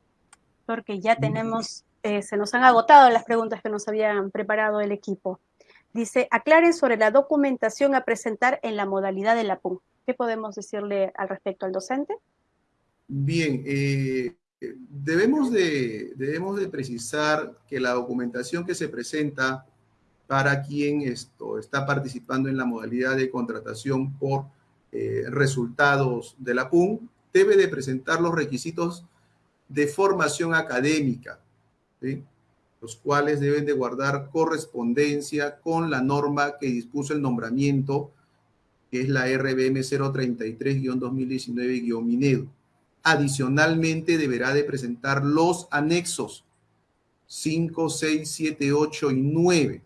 A: porque ya tenemos, eh, se nos han agotado las preguntas que nos habían preparado el equipo. Dice, aclaren sobre la documentación a presentar en la modalidad de la PUM. ¿Qué podemos decirle al respecto al docente?
C: Bien, eh, debemos de, debemos de precisar que la documentación que se presenta para quien esto está participando en la modalidad de contratación por eh, resultados de la PUN debe de presentar los requisitos de formación académica, los cuales deben de guardar correspondencia con la norma que dispuso el nombramiento, que es la RBM 033-2019-Minedo. Adicionalmente, deberá de presentar los anexos 5, 6, 7, 8 y 9,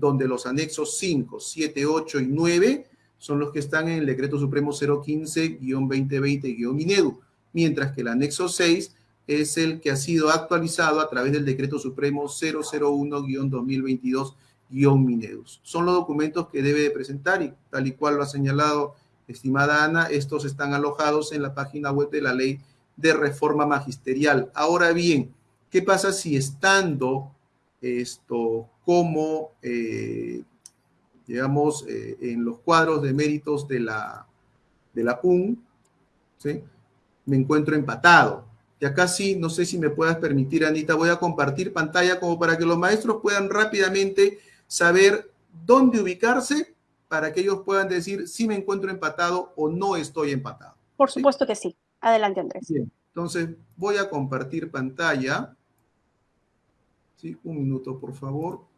C: donde los anexos 5, 7, 8 y 9 son los que están en el decreto supremo 015-2020-Minedu, mientras que el anexo 6 es el que ha sido actualizado a través del decreto supremo 001-2022-Minedus. Son los documentos que debe de presentar y tal y cual lo ha señalado estimada Ana, estos están alojados en la página web de la ley de reforma magisterial. Ahora bien, ¿qué pasa si estando esto como eh, digamos, eh, en los cuadros de méritos de la, de la PUN, ¿sí? me encuentro empatado. Y acá sí, no sé si me puedas permitir, Anita, voy a compartir pantalla como para que los maestros puedan rápidamente saber dónde ubicarse para que ellos puedan decir si me encuentro empatado o no estoy empatado.
A: Por supuesto que sí. Adelante, Andrés.
C: Bien, entonces voy a compartir pantalla. Sí, un minuto, por favor.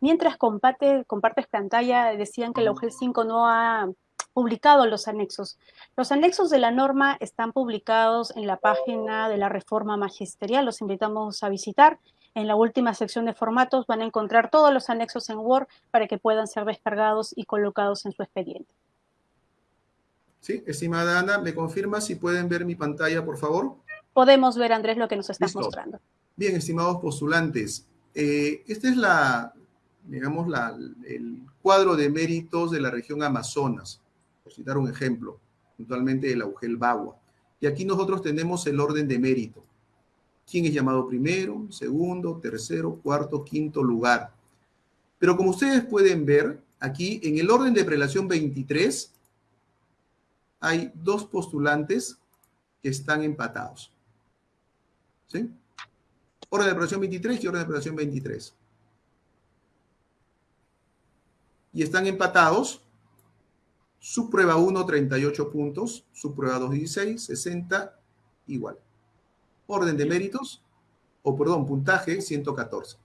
A: Mientras comparte, compartes pantalla, decían que la UGEL 5 no ha publicado los anexos. Los anexos de la norma están publicados en la página de la reforma magisterial. Los invitamos a visitar. En la última sección de formatos van a encontrar todos los anexos en Word para que puedan ser descargados y colocados en su expediente.
C: Sí, estimada Ana, ¿me confirma si pueden ver mi pantalla, por favor?
A: Podemos ver, Andrés, lo que nos estás mostrando.
C: Bien, estimados postulantes, eh, esta es la, digamos, el cuadro de méritos de la región Amazonas, por citar un ejemplo, puntualmente de la UGEL Bagua. Y aquí nosotros tenemos el orden de mérito. ¿Quién es llamado primero, segundo, tercero, cuarto, quinto lugar? Pero como ustedes pueden ver, aquí en el orden de prelación 23 hay dos postulantes que están empatados. ¿Sí? Orden de prelación 23 y orden de prelación 23. Y están empatados. Su prueba 1, 38 puntos. Su prueba 2, 16, 60, igual. Orden de méritos, o perdón, puntaje 114.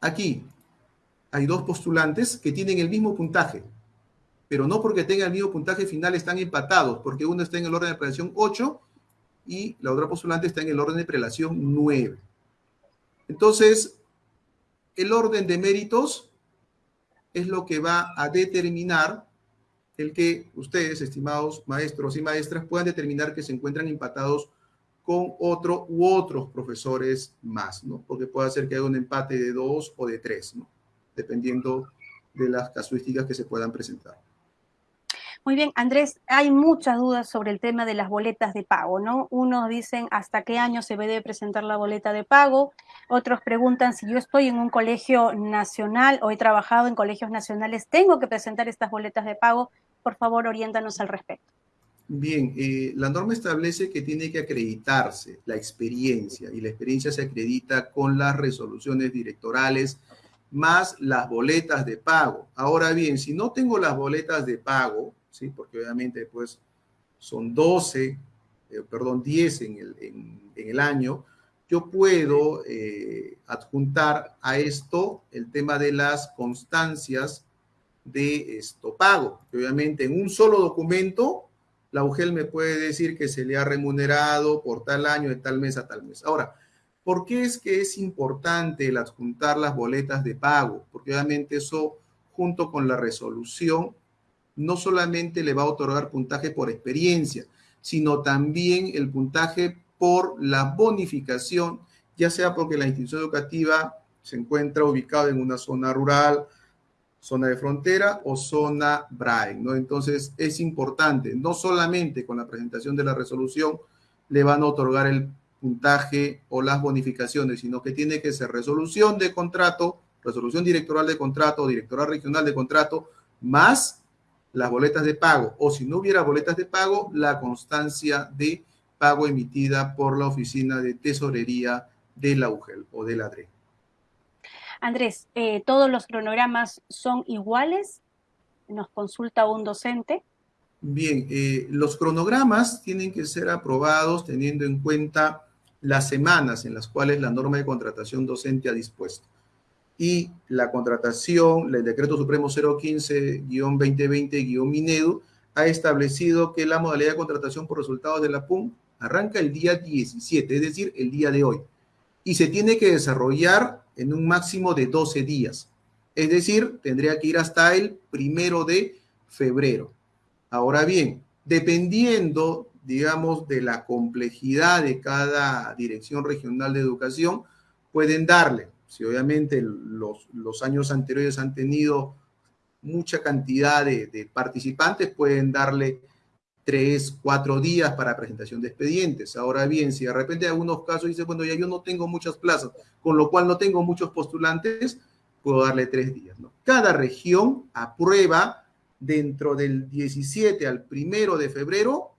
C: Aquí hay dos postulantes que tienen el mismo puntaje, pero no porque tengan el mismo puntaje final están empatados, porque uno está en el orden de prelación 8 y la otra postulante está en el orden de prelación 9. Entonces, el orden de méritos es lo que va a determinar el que ustedes, estimados maestros y maestras, puedan determinar que se encuentran empatados con otro u otros profesores más, ¿no? Porque puede ser que haya un empate de dos o de tres, ¿no? Dependiendo de las casuísticas que se puedan presentar.
A: Muy bien, Andrés, hay muchas dudas sobre el tema de las boletas de pago, ¿no? Unos dicen hasta qué año se debe presentar la boleta de pago, otros preguntan si yo estoy en un colegio nacional o he trabajado en colegios nacionales, ¿tengo que presentar estas boletas de pago? Por favor, oriéntanos al respecto.
C: Bien, eh, la norma establece que tiene que acreditarse la experiencia y la experiencia se acredita con las resoluciones directorales más las boletas de pago. Ahora bien, si no tengo las boletas de pago, ¿sí? porque obviamente pues son 12, eh, perdón, 10 en el, en, el, año, yo puedo eh, adjuntar a esto el tema de las constancias de esto pago, que obviamente en un solo documento la UGEL me puede decir que se le ha remunerado por tal año, de tal mes a tal mes. Ahora, ¿por qué es que es importante el adjuntar las boletas de pago? Porque obviamente eso, junto con la resolución, no solamente le va a otorgar puntaje por experiencia, sino también el puntaje por la bonificación, ya sea porque la institución educativa se encuentra ubicada en una zona rural, zona de frontera o zona BRAE, ¿no? Entonces es importante, no solamente con la presentación de la resolución le van a otorgar el puntaje o las bonificaciones, sino que tiene que ser resolución de contrato resolución directoral de contrato directoral regional de contrato, más las boletas de pago. O si no hubiera boletas de pago, la constancia de pago emitida por la oficina de tesorería de la UGEL o de la DRE.
A: Andrés, eh, ¿todos los cronogramas son iguales? Nos consulta un docente.
C: Bien, eh, los cronogramas tienen que ser aprobados teniendo en cuenta las semanas en las cuales la norma de contratación docente ha dispuesto. Y la contratación, el decreto supremo 015-2020-Minedu, ha establecido que la modalidad de contratación por resultados de la PUM arranca el día 17, es decir, el día de hoy, y se tiene que desarrollar en un máximo de 12 días. Es decir, tendría que ir hasta el primero de febrero. Ahora bien, dependiendo digamos, de la complejidad de cada dirección regional de educación, pueden darle. Si obviamente los, los años anteriores han tenido mucha cantidad de, participantes, pueden darle tres, cuatro días para presentación de expedientes. Ahora bien, si de repente en algunos casos dice, bueno, ya yo no tengo muchas plazas, con lo cual no tengo muchos postulantes, puedo darle tres días. ¿no? Cada región aprueba dentro del 17 al primero de febrero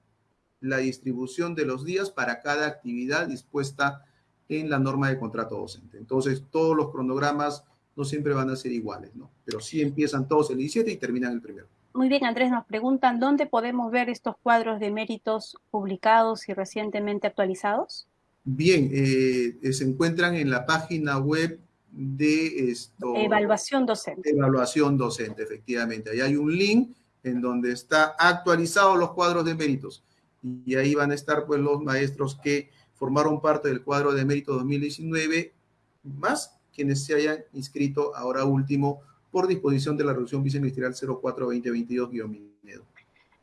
C: la distribución de los días para cada actividad dispuesta en la norma de contrato docente. Entonces, todos los cronogramas no siempre van a ser iguales, ¿no? Pero sí empiezan todos el 17 y terminan el primero.
A: Muy bien, Andrés, nos preguntan dónde podemos ver estos cuadros de méritos publicados y recientemente actualizados.
C: Bien, eh, se encuentran en la página web de esto.
A: Evaluación docente.
C: Evaluación docente, efectivamente. Ahí hay un link en donde está actualizados los cuadros de méritos y ahí van a estar pues los maestros que formaron parte del cuadro de mérito 2019, más quienes se hayan inscrito ahora último por disposición de la resolución viceministerial 04-2022-Minedo.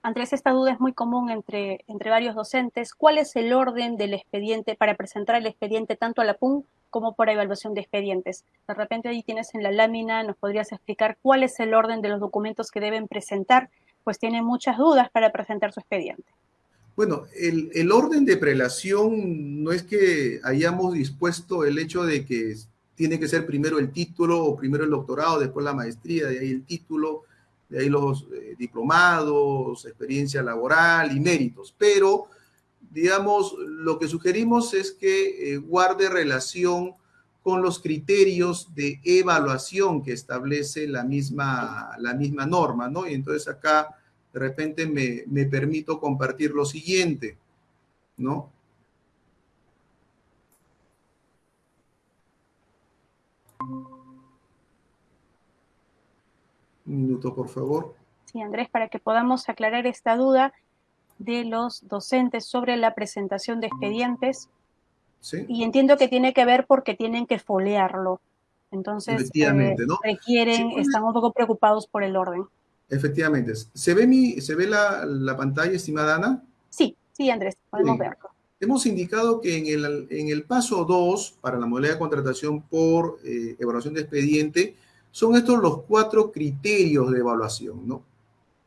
A: Andrés, esta duda es muy común entre, entre varios docentes. ¿Cuál es el orden del expediente para presentar el expediente tanto a la PUN como para evaluación de expedientes? De repente ahí tienes en la lámina, nos podrías explicar cuál es el orden de los documentos que deben presentar, pues tienen muchas dudas para presentar su expediente.
C: Bueno, el, orden de prelación no es que hayamos dispuesto el hecho de que tiene que ser primero el título o primero el doctorado, después la maestría, de ahí el título, de ahí los eh, diplomados, experiencia laboral y méritos. Pero, digamos, lo que sugerimos es que eh, guarde relación con los criterios de evaluación que establece la misma, la misma norma, ¿no? Y entonces acá de repente me, permito compartir lo siguiente, ¿no? Un minuto, por favor.
A: Sí, Andrés, para que podamos aclarar esta duda de los docentes sobre la presentación de expedientes. ¿Sí? Y entiendo que tiene que ver porque tienen que folearlo. Entonces, eh, requieren, están un poco preocupados por el orden.
C: Efectivamente. ¿Se ve, mi, ¿se ve la, la pantalla, estimada Ana?
A: Sí, sí, Andrés, podemos verlo.
C: Hemos indicado que en el, en el paso 2, para la modalidad de contratación por eh, evaluación de expediente, son estos los cuatro criterios de evaluación, ¿no?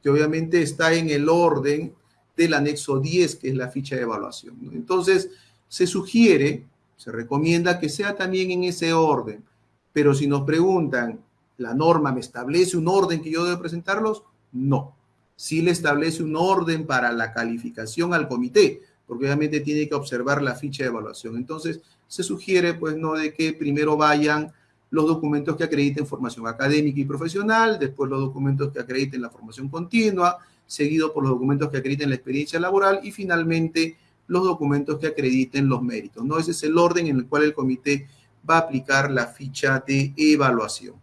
C: Que obviamente está en el orden del anexo 10, que es la ficha de evaluación. ¿no? Entonces, se sugiere, se recomienda que sea también en ese orden. Pero si nos preguntan, ¿La norma me establece un orden que yo debo presentarlos? No. Sí le establece un orden para la calificación al comité, porque obviamente tiene que observar la ficha de evaluación. Entonces, se sugiere, pues, no de que primero vayan los documentos que acrediten formación académica y profesional, después los documentos que acrediten la formación continua, seguido por los documentos que acrediten la experiencia laboral y finalmente los documentos que acrediten los méritos. ¿no? Ese es el orden en el cual el comité va a aplicar la ficha de evaluación.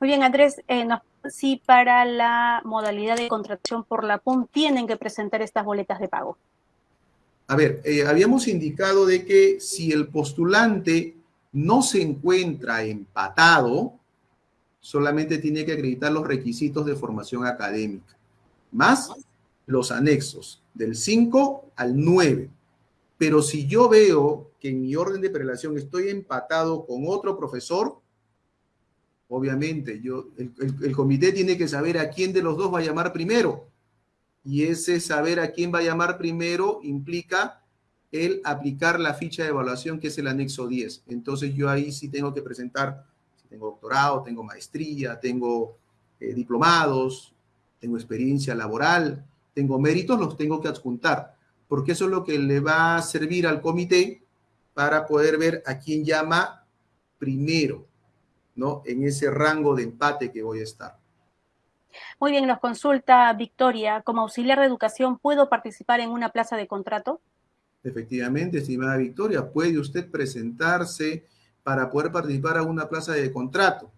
A: Muy bien, Andrés, eh, si para la modalidad de contratación por la PUM tienen que presentar estas boletas de pago.
C: A ver, eh, habíamos indicado de que si el postulante no se encuentra empatado, solamente tiene que acreditar los requisitos de formación académica, más los anexos, del 5 al 9. Pero si yo veo que en mi orden de prelación estoy empatado con otro profesor, obviamente, yo, el, comité tiene que saber a quién de los dos va a llamar primero. Y ese saber a quién va a llamar primero implica el aplicar la ficha de evaluación que es el anexo 10. Entonces yo ahí sí tengo que presentar tengo doctorado, tengo maestría, tengo eh, diplomados, tengo experiencia laboral, tengo méritos, los tengo que adjuntar, porque eso es lo que le va a servir al comité para poder ver a quién llama primero, ¿no? En ese rango de empate que voy a estar.
A: Muy bien, nos consulta Victoria, como auxiliar de educación, ¿puedo participar en una plaza de contrato?
C: Efectivamente, estimada Victoria, puede usted presentarse para poder participar a una plaza de contrato.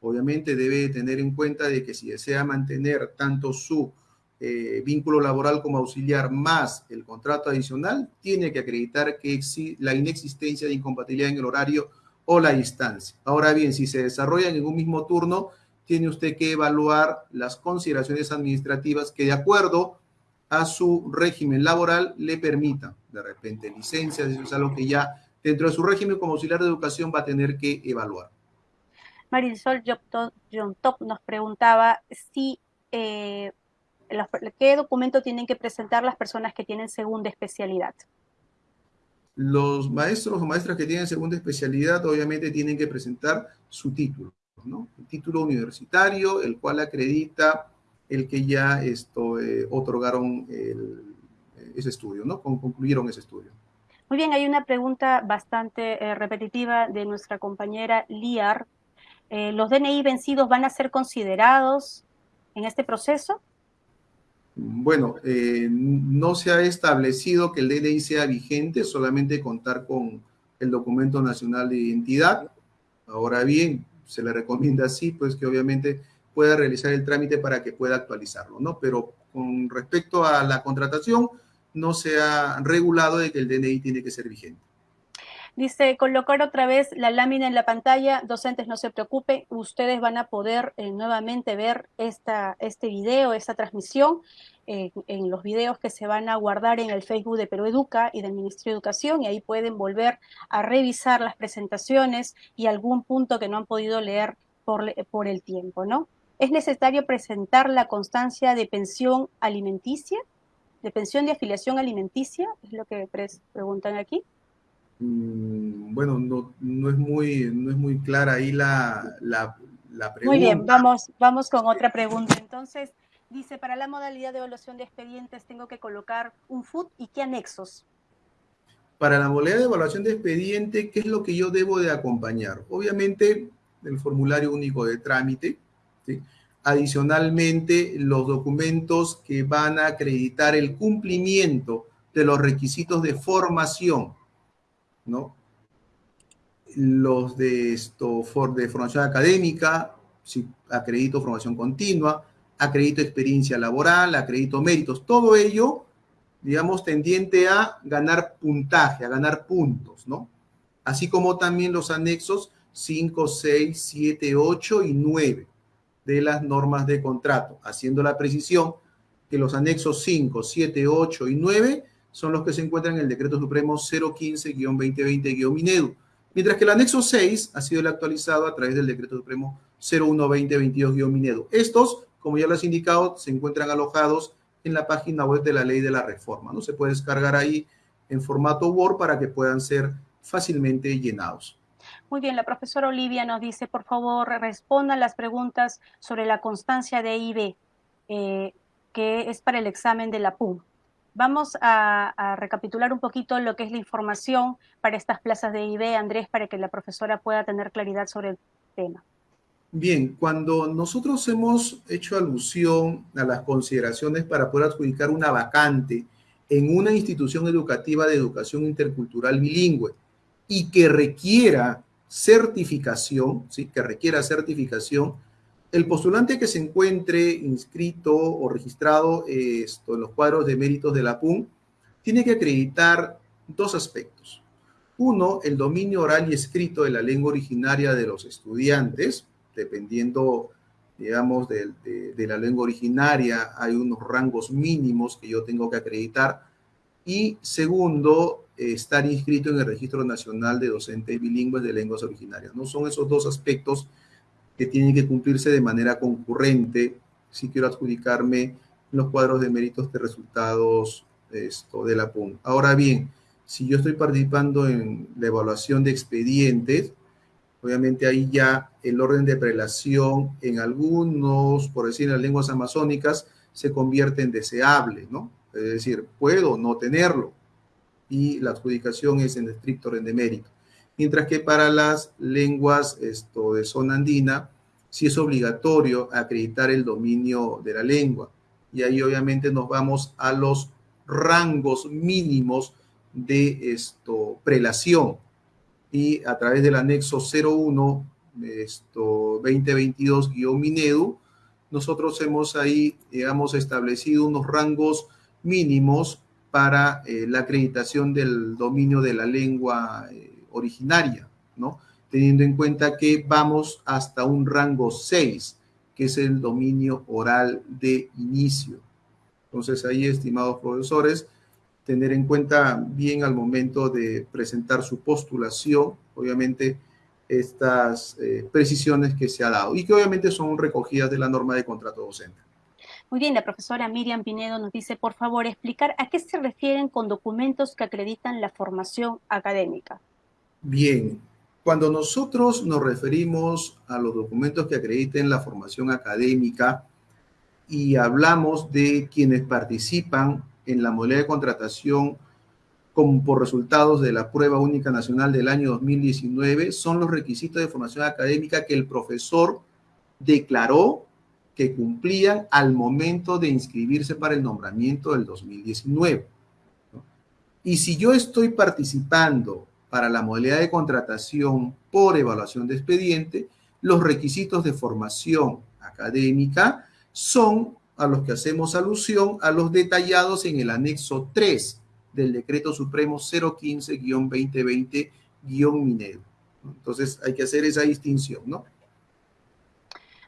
C: Obviamente debe tener en cuenta de que si desea mantener tanto su eh, vínculo laboral como auxiliar más el contrato adicional, tiene que acreditar que la inexistencia de incompatibilidad en el horario o la distancia. Ahora bien, si se desarrollan en un mismo turno, tiene usted que evaluar las consideraciones administrativas que de acuerdo a su régimen laboral le permitan. De repente licencias, eso es algo que ya dentro de su régimen como auxiliar de educación va a tener que evaluar.
A: Marisol John Top nos preguntaba si eh, qué documento tienen que presentar las personas que tienen segunda especialidad.
C: Los maestros o maestras que tienen segunda especialidad obviamente tienen que presentar su título, ¿no? El título universitario, el cual acredita el que ya esto, eh, otorgaron ese estudio, ¿no? Concluyeron ese estudio.
A: Muy bien, hay una pregunta bastante eh, repetitiva de nuestra compañera Liar. Eh, ¿Los DNI vencidos van a ser considerados en este proceso?
C: Bueno, no se ha establecido que el DNI sea vigente, solamente contar con el documento nacional de identidad. Ahora bien, se le recomienda así, pues que obviamente pueda realizar el trámite para que pueda actualizarlo, ¿no? Pero con respecto a la contratación, no se ha regulado de que el DNI tiene que ser vigente.
A: Dice, colocar otra vez la lámina en la pantalla, docentes no se preocupen, ustedes van a poder eh, nuevamente ver esta, este video, esta transmisión, eh, en los videos que se van a guardar en el Facebook de Perú Educa y del Ministerio de Educación, y ahí pueden volver a revisar las presentaciones y algún punto que no han podido leer por, por el tiempo, ¿no? ¿Es necesario presentar la constancia de pensión alimenticia? ¿De pensión de afiliación alimenticia? Es lo que preguntan aquí.
C: Mm, bueno, no, no, es muy, no es muy clara ahí la, la, pregunta.
A: Muy bien, vamos, vamos con otra pregunta. Entonces, dice, para la modalidad de evaluación de expedientes tengo que colocar un FUT y qué anexos.
C: Para la modalidad de evaluación de expediente, ¿qué es lo que yo debo de acompañar? Obviamente, el formulario único de trámite, Adicionalmente, los documentos que van a acreditar el cumplimiento de los requisitos de formación, ¿no? Los de, esto, de formación académica, si acredito formación continua, acredito experiencia laboral, acredito méritos, todo ello, digamos, tendiente a ganar puntaje, a ganar puntos, ¿no? Así como también los anexos 5, 6, 7, 8 y 9 de las normas de contrato, haciendo la precisión que los anexos 5, 7, 8 y 9 son los que se encuentran en el decreto supremo 015-2020-Minedu, mientras que el anexo 6 ha sido el actualizado a través del decreto supremo 01-2022-Minedu. Estos, como ya les he indicado, se encuentran alojados en la página web de la ley de la reforma, ¿no? Se puede descargar ahí en formato Word para que puedan ser fácilmente llenados.
A: Muy bien, la profesora Olivia nos dice, por favor, respondan las preguntas sobre la constancia de IB, eh, que es para el examen de la PUM. Vamos a, recapitular un poquito lo que es la información para estas plazas de IB, Andrés, para que la profesora pueda tener claridad sobre el tema.
C: Bien, cuando nosotros hemos hecho alusión a las consideraciones para poder adjudicar una vacante en una institución educativa de educación intercultural bilingüe y que requiera certificación, ¿sí? que requiera certificación, el postulante que se encuentre inscrito o registrado en los cuadros de méritos de la PUN tiene que acreditar dos aspectos. Uno, el dominio oral y escrito de la lengua originaria de los estudiantes, dependiendo, digamos, de, de la lengua originaria, hay unos rangos mínimos que yo tengo que acreditar. Y segundo, estar inscrito en el Registro Nacional de Docentes Bilingües de Lenguas Originarias. No son esos dos aspectos que tienen que cumplirse de manera concurrente si quiero adjudicarme los cuadros de méritos de resultados esto, de la PUN. Ahora bien, si yo estoy participando en la evaluación de expedientes, Obviamente ahí ya el orden de prelación en algunos, por decir en las lenguas amazónicas, se convierte en deseable, ¿no? Es decir, puedo no tenerlo y la adjudicación es en estricto orden de mérito. Mientras que para las lenguas esto, de zona andina, sí es obligatorio acreditar el dominio de la lengua. Y ahí obviamente nos vamos a los rangos mínimos de esto, prelación. Y a través del anexo 01, esto 2022-Minedu, nosotros hemos ahí, establecido unos rangos mínimos para eh, la acreditación del dominio de la lengua eh, originaria, ¿no? Teniendo en cuenta que vamos hasta un rango 6, que es el dominio oral de inicio. Entonces ahí, estimados profesores, tener en cuenta bien al momento de presentar su postulación, obviamente, estas eh, precisiones que se ha dado y que obviamente son recogidas de la norma de contrato docente.
A: Muy bien, la profesora Miriam Pinedo nos dice, por favor, explicar a qué se refieren con documentos que acreditan la formación académica.
C: Bien, cuando nosotros nos referimos a los documentos que acrediten la formación académica y hablamos de quienes participan en la modalidad de contratación por resultados de la prueba única nacional del año 2019, son los requisitos de formación académica que el profesor declaró que cumplían al momento de inscribirse para el nombramiento del 2019. Y si yo estoy participando para la modalidad de contratación por evaluación de expediente, los requisitos de formación académica son a los que hacemos alusión a los detallados en el anexo 3 del decreto supremo 015-2020-minero. Entonces hay que hacer esa distinción, ¿no?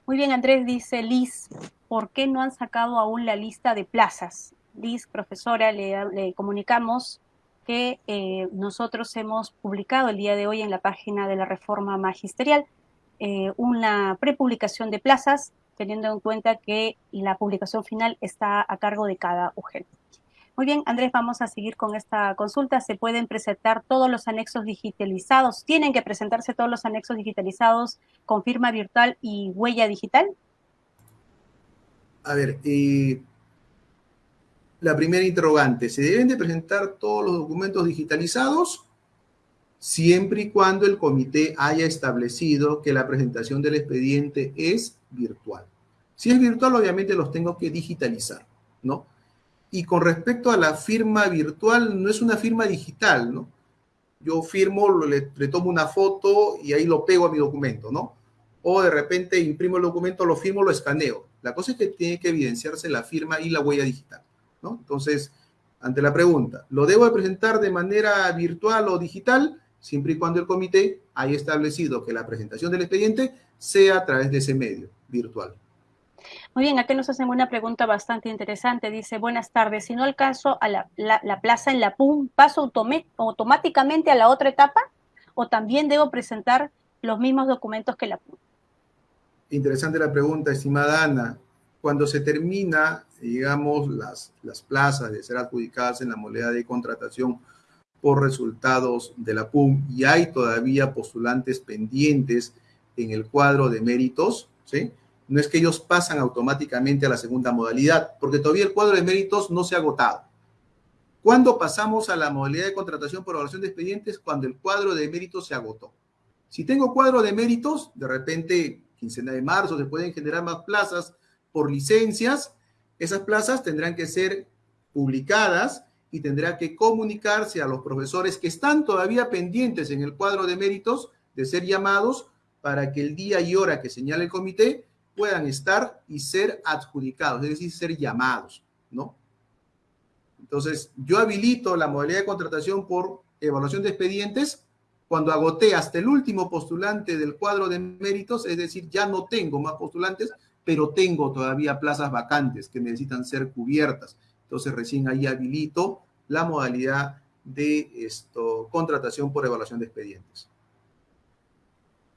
A: Muy bien, Andrés dice, Liz, ¿por qué no han sacado aún la lista de plazas? Liz, profesora, le comunicamos que eh, nosotros hemos publicado el día de hoy en la página de la reforma magisterial eh, una prepublicación de plazas, teniendo en cuenta que la publicación final está a cargo de cada UGEL. Muy bien, Andrés, vamos a seguir con esta consulta. Se pueden presentar todos los anexos digitalizados. ¿Tienen que presentarse todos los anexos digitalizados con firma virtual y huella digital?
C: A ver, eh, la primera interrogante, ¿se deben de presentar todos los documentos digitalizados? Siempre y cuando el comité haya establecido que la presentación del expediente es virtual. Si es virtual, obviamente los tengo que digitalizar, ¿no? Y con respecto a la firma virtual, no es una firma digital, ¿no? Yo firmo, le, le tomo una foto y ahí lo pego a mi documento, ¿no? O de repente imprimo el documento, lo firmo, lo escaneo. La cosa es que tiene que evidenciarse la firma y la huella digital. Entonces, ante la pregunta, ¿lo debo de presentar de manera virtual o digital? Siempre y cuando el comité haya establecido que la presentación del expediente sea a través de ese medio virtual.
A: Muy bien, aquí nos hacen una pregunta bastante interesante. Dice, buenas tardes, si no alcanzo a la, la plaza en la PUM, ¿paso automáticamente a la otra etapa? ¿O también debo presentar los mismos documentos que la PUM?
C: Interesante la pregunta, estimada Ana. Cuando se termina digamos, las, las plazas de ser adjudicadas en la moneda de contratación por resultados de la PUM y hay todavía postulantes pendientes en el cuadro de méritos, ¿sí? No es que ellos pasan automáticamente a la segunda modalidad, porque todavía el cuadro de méritos no se ha agotado. ¿Cuándo pasamos a la modalidad de contratación por evaluación de expedientes? Cuando el cuadro de méritos se agotó. Si tengo cuadro de méritos, de repente, quincena de marzo, se pueden generar más plazas por licencias, esas plazas tendrán que ser publicadas y tendrá que comunicarse a los profesores que están todavía pendientes en el cuadro de méritos de ser llamados para que el día y hora que señale el comité puedan estar y ser adjudicados, es decir, ser llamados, ¿no? Entonces, yo habilito la modalidad de contratación por evaluación de expedientes cuando agoté hasta el último postulante del cuadro de méritos, es decir, ya no tengo más postulantes, pero tengo todavía plazas vacantes que necesitan ser cubiertas. Entonces recién ahí habilito la modalidad de esto, contratación por evaluación de expedientes.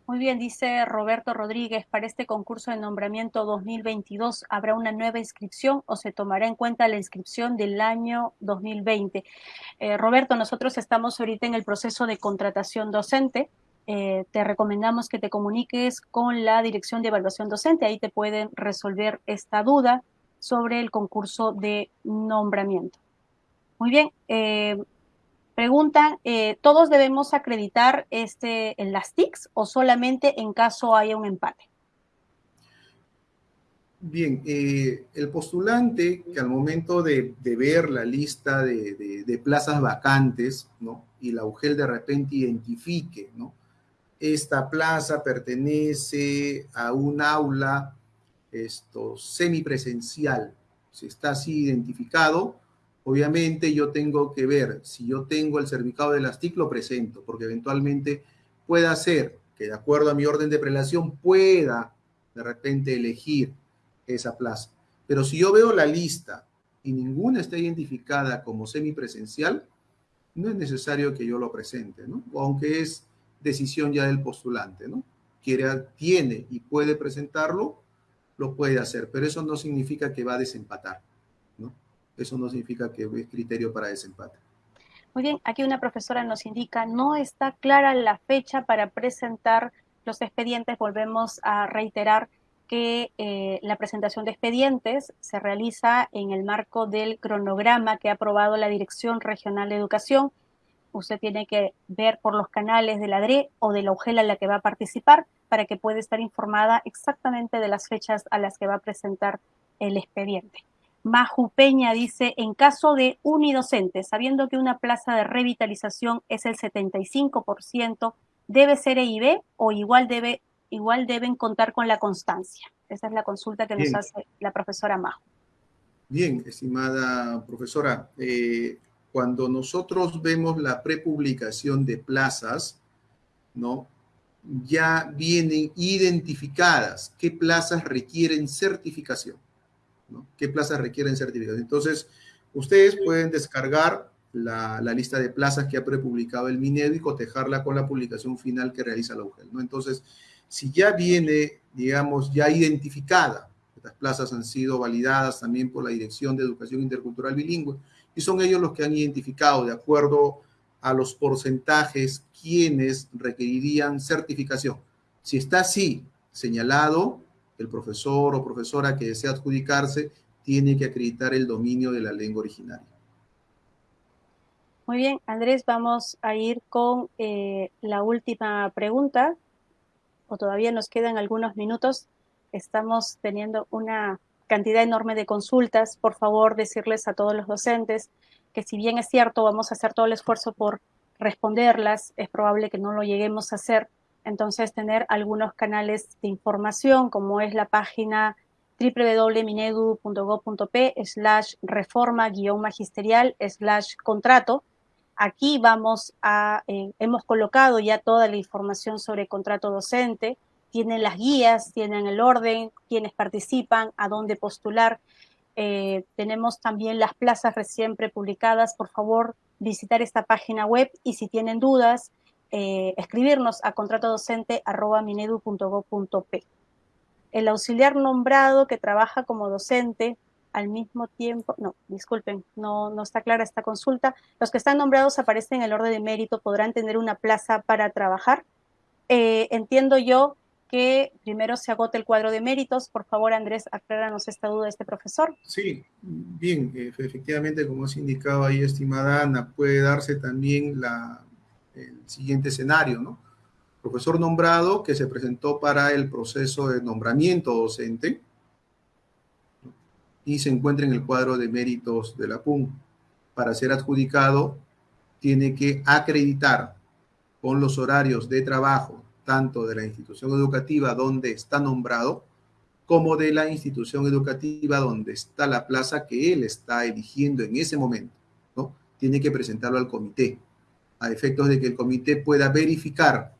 A: Muy bien, dice Roberto Rodríguez, para este concurso de nombramiento 2022, ¿habrá una nueva inscripción o se tomará en cuenta la inscripción del año 2020? Eh, Roberto, nosotros estamos ahorita en el proceso de contratación docente, eh, te recomendamos que te comuniques con la Dirección de Evaluación Docente. Ahí te pueden resolver esta duda sobre el concurso de nombramiento. Muy bien. Eh, preguntan, eh, ¿todos debemos acreditar este, en las TICs o solamente en caso haya un empate?
C: Bien, el postulante que al momento de, ver la lista de, de, plazas vacantes, ¿no? Y la UGEL de repente identifique, ¿no? Esta plaza pertenece a un aula esto, semipresencial. Si está así identificado, obviamente yo tengo que ver si yo tengo el certificado de las TIC, lo presento, porque eventualmente pueda ser que de acuerdo a mi orden de prelación pueda de repente elegir esa plaza. Pero si yo veo la lista y ninguna está identificada como semipresencial, no es necesario que yo lo presente, ¿no? Aunque es decisión ya del postulante, ¿no? Quiere, tiene y puede presentarlo, lo puede hacer, pero eso no significa que va a desempatar, ¿no? Eso no significa que es criterio para desempate.
A: Muy bien, aquí una profesora nos indica, no está clara la fecha para presentar los expedientes. Volvemos a reiterar que eh, la presentación de expedientes se realiza en el marco del cronograma que ha aprobado la Dirección Regional de Educación usted tiene que ver por los canales de la DRE o de la UGELA en la que va a participar para que pueda estar informada exactamente de las fechas a las que va a presentar el expediente. Maju Peña dice, en caso de unidocente, sabiendo que una plaza de revitalización es el 75%, ¿debe ser EIB o igual, debe, igual deben contar con la constancia? Esa es la consulta que nos hace la profesora Maju.
C: Bien, estimada profesora, eh, cuando nosotros vemos la prepublicación de plazas, ¿no? Ya vienen identificadas qué plazas requieren certificación, ¿no? ¿Qué plazas requieren certificación? Entonces, ustedes pueden descargar la, lista de plazas que ha prepublicado el Minedo y cotejarla con la publicación final que realiza la UGEL, ¿no? Entonces, si ya viene, digamos, ya identificada, estas plazas han sido validadas también por la Dirección de Educación Intercultural Bilingüe, y son ellos los que han identificado de acuerdo a los porcentajes quienes requerirían certificación. Si está así señalado, el profesor o profesora que desea adjudicarse tiene que acreditar el dominio de la lengua originaria.
A: Muy bien, Andrés, vamos a ir con eh, la última pregunta, o todavía nos quedan algunos minutos. Estamos teniendo una cantidad enorme de consultas, por favor decirles a todos los docentes que si bien es cierto, vamos a hacer todo el esfuerzo por responderlas, es probable que no lo lleguemos a hacer. Entonces, tener algunos canales de información, como es la página www.minedu.gov.p slash reforma guion magisterial slash contrato. Aquí vamos a, eh, hemos colocado ya toda la información sobre contrato docente, tienen las guías, tienen el orden, quienes participan, a dónde postular. Eh, tenemos también las plazas recién prepublicadas. Por favor, visitar esta página web y si tienen dudas, eh, escribirnos a contratodocente.minedu.gov.p. El auxiliar nombrado que trabaja como docente al mismo tiempo, no, disculpen, no, no está clara esta consulta. Los que están nombrados aparecen en el orden de mérito, podrán tener una plaza para trabajar. Eh, entiendo yo que primero se agote el cuadro de méritos. Por favor, Andrés, acláranos esta duda de este profesor.
C: Sí, bien, efectivamente, como has indicado ahí, estimada Ana, puede darse también el siguiente escenario, ¿no? Profesor nombrado que se presentó para el proceso de nombramiento docente y se encuentra en el cuadro de méritos de la PUM. Para ser adjudicado, tiene que acreditar con los horarios de trabajo tanto de la institución educativa donde está nombrado, como de la institución educativa donde está la plaza que él está eligiendo en ese momento, ¿no? Tiene que presentarlo al comité, a efectos de que el comité pueda verificar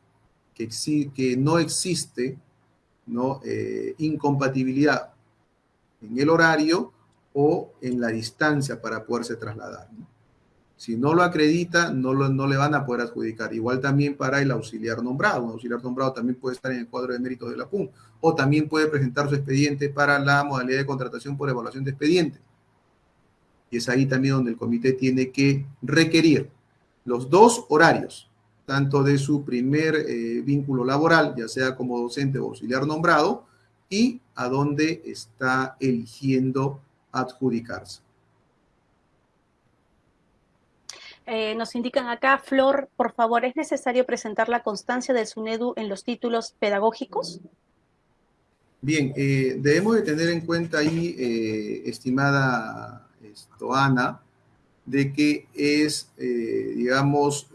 C: que, que no existe ¿no? Eh, incompatibilidad en el horario o en la distancia para poderse trasladar. Si no lo acredita, no, no le van a poder adjudicar. Igual también para el auxiliar nombrado. Un auxiliar nombrado también puede estar en el cuadro de méritos de la PUM o también puede presentar su expediente para la modalidad de contratación por evaluación de expediente. Y es ahí también donde el comité tiene que requerir los dos horarios, tanto de su primer eh, vínculo laboral, ya sea como docente o auxiliar nombrado, y a dónde está eligiendo adjudicarse.
A: Eh, nos indican acá, Flor, por favor, ¿es necesario presentar la constancia del SUNEDU en los títulos pedagógicos?
C: Bien, eh, debemos de tener en cuenta ahí, eh, estimada esto, Ana, de que es, digamos,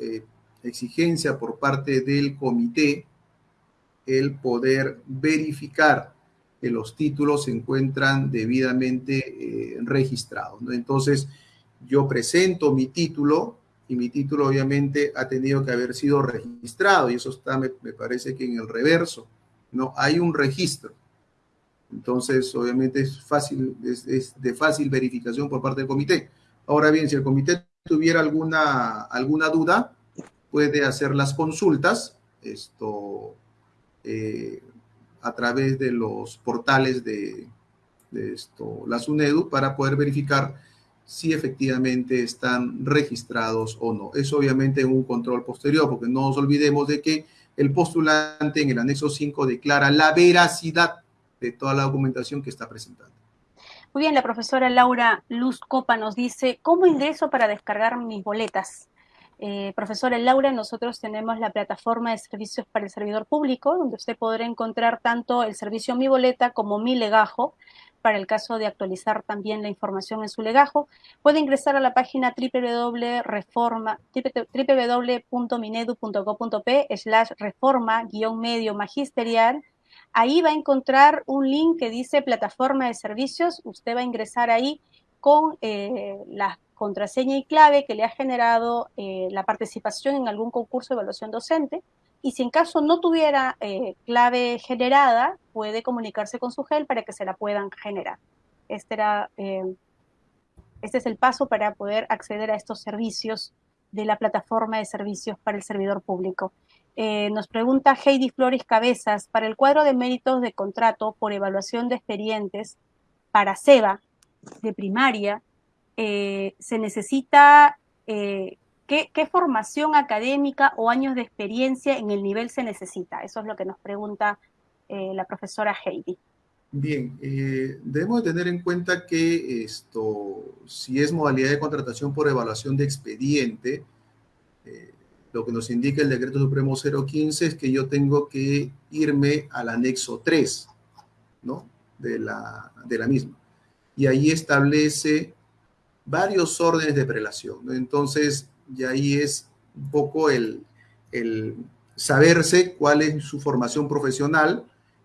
C: exigencia por parte del comité el poder verificar que los títulos se encuentran debidamente registrados. ¿no? Entonces, yo presento mi título y mi título obviamente ha tenido que haber sido registrado y eso está, me, parece que en el reverso, ¿no? Hay un registro. Entonces, obviamente es fácil, es, de fácil verificación por parte del comité. Ahora bien, si el comité tuviera alguna, alguna duda, puede hacer las consultas esto, eh, a través de los portales de, de esto, la SUNEDU para poder verificar si efectivamente están registrados o no. Es obviamente un control posterior, porque no nos olvidemos de que el postulante en el anexo 5 declara la veracidad de toda la documentación que está presentando.
A: Muy bien, la profesora Laura Luz Copa nos dice, ¿cómo ingreso para descargar mis boletas? Eh, profesora Laura, nosotros tenemos la plataforma de servicios para el servidor público, donde usted podrá encontrar tanto el servicio Mi Boleta como Mi Legajo, para el caso de actualizar también la información en su legajo, puede ingresar a la página www.minedu.gov.p slash reforma guion medio magisterial. Ahí va a encontrar un link que dice plataforma de servicios. Usted va a ingresar ahí con eh, la contraseña y clave que le ha generado eh, la participación en algún concurso de evaluación docente y si en caso no tuviera eh, clave generada, puede comunicarse con su GEL para que se la puedan generar. Este, eh, este es el paso para poder acceder a estos servicios de la plataforma de servicios para el servidor público. Eh, nos pregunta Heidi Flores Cabezas, para el cuadro de méritos de contrato por evaluación de expedientes para SEBA de primaria, se necesita ¿Qué, formación académica o años de experiencia en el nivel se necesita? Eso es lo que nos pregunta eh, la profesora Heidi.
C: Bien, eh, debemos tener en cuenta que esto, si es modalidad de contratación por evaluación de expediente, eh, lo que nos indica el decreto supremo 015 es que yo tengo que irme al anexo 3, ¿no? De la, de la misma. Y ahí establece varios órdenes de prelación, ¿no? Entonces, y ahí es un poco el, saberse cuál es su formación profesional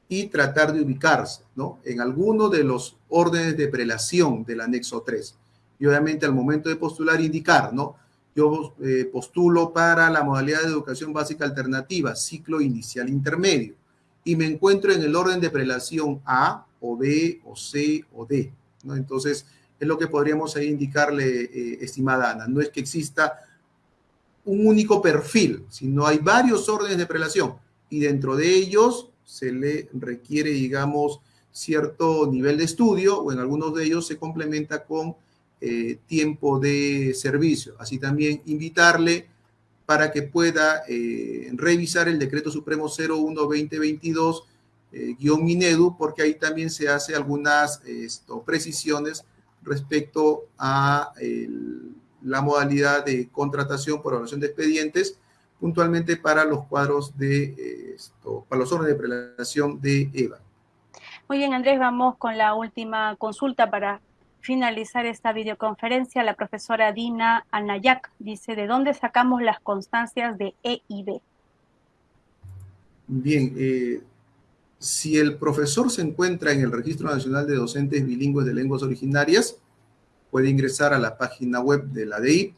C: y tratar de ubicarse ¿no? en alguno de los órdenes de prelación del anexo 3. Y obviamente al momento de postular indicar, ¿no? Yo eh, postulo para la modalidad de educación básica alternativa, ciclo inicial intermedio, y me encuentro en el orden de prelación A o B o C o D, ¿no? Entonces, es lo que podríamos ahí indicarle, eh, estimada Ana. No es que exista un único perfil, sino hay varios órdenes de prelación y dentro de ellos se le requiere, digamos, cierto nivel de estudio o en algunos de ellos se complementa con eh, tiempo de servicio. Así también invitarle para que pueda eh, revisar el decreto supremo 01-2022 eh, guion Minedu, porque ahí también se hace algunas precisiones respecto a la modalidad de contratación por evaluación de expedientes, puntualmente para los cuadros de eh, esto, para los órdenes de prelación de EVA.
A: Muy bien, Andrés, vamos con la última consulta para finalizar esta videoconferencia. La profesora Dina Anayak dice, ¿de dónde sacamos las constancias de E y B?
C: Bien, eh, si el profesor se encuentra en el Registro Nacional de Docentes Bilingües de Lenguas Originarias, puede ingresar a la página web de la DI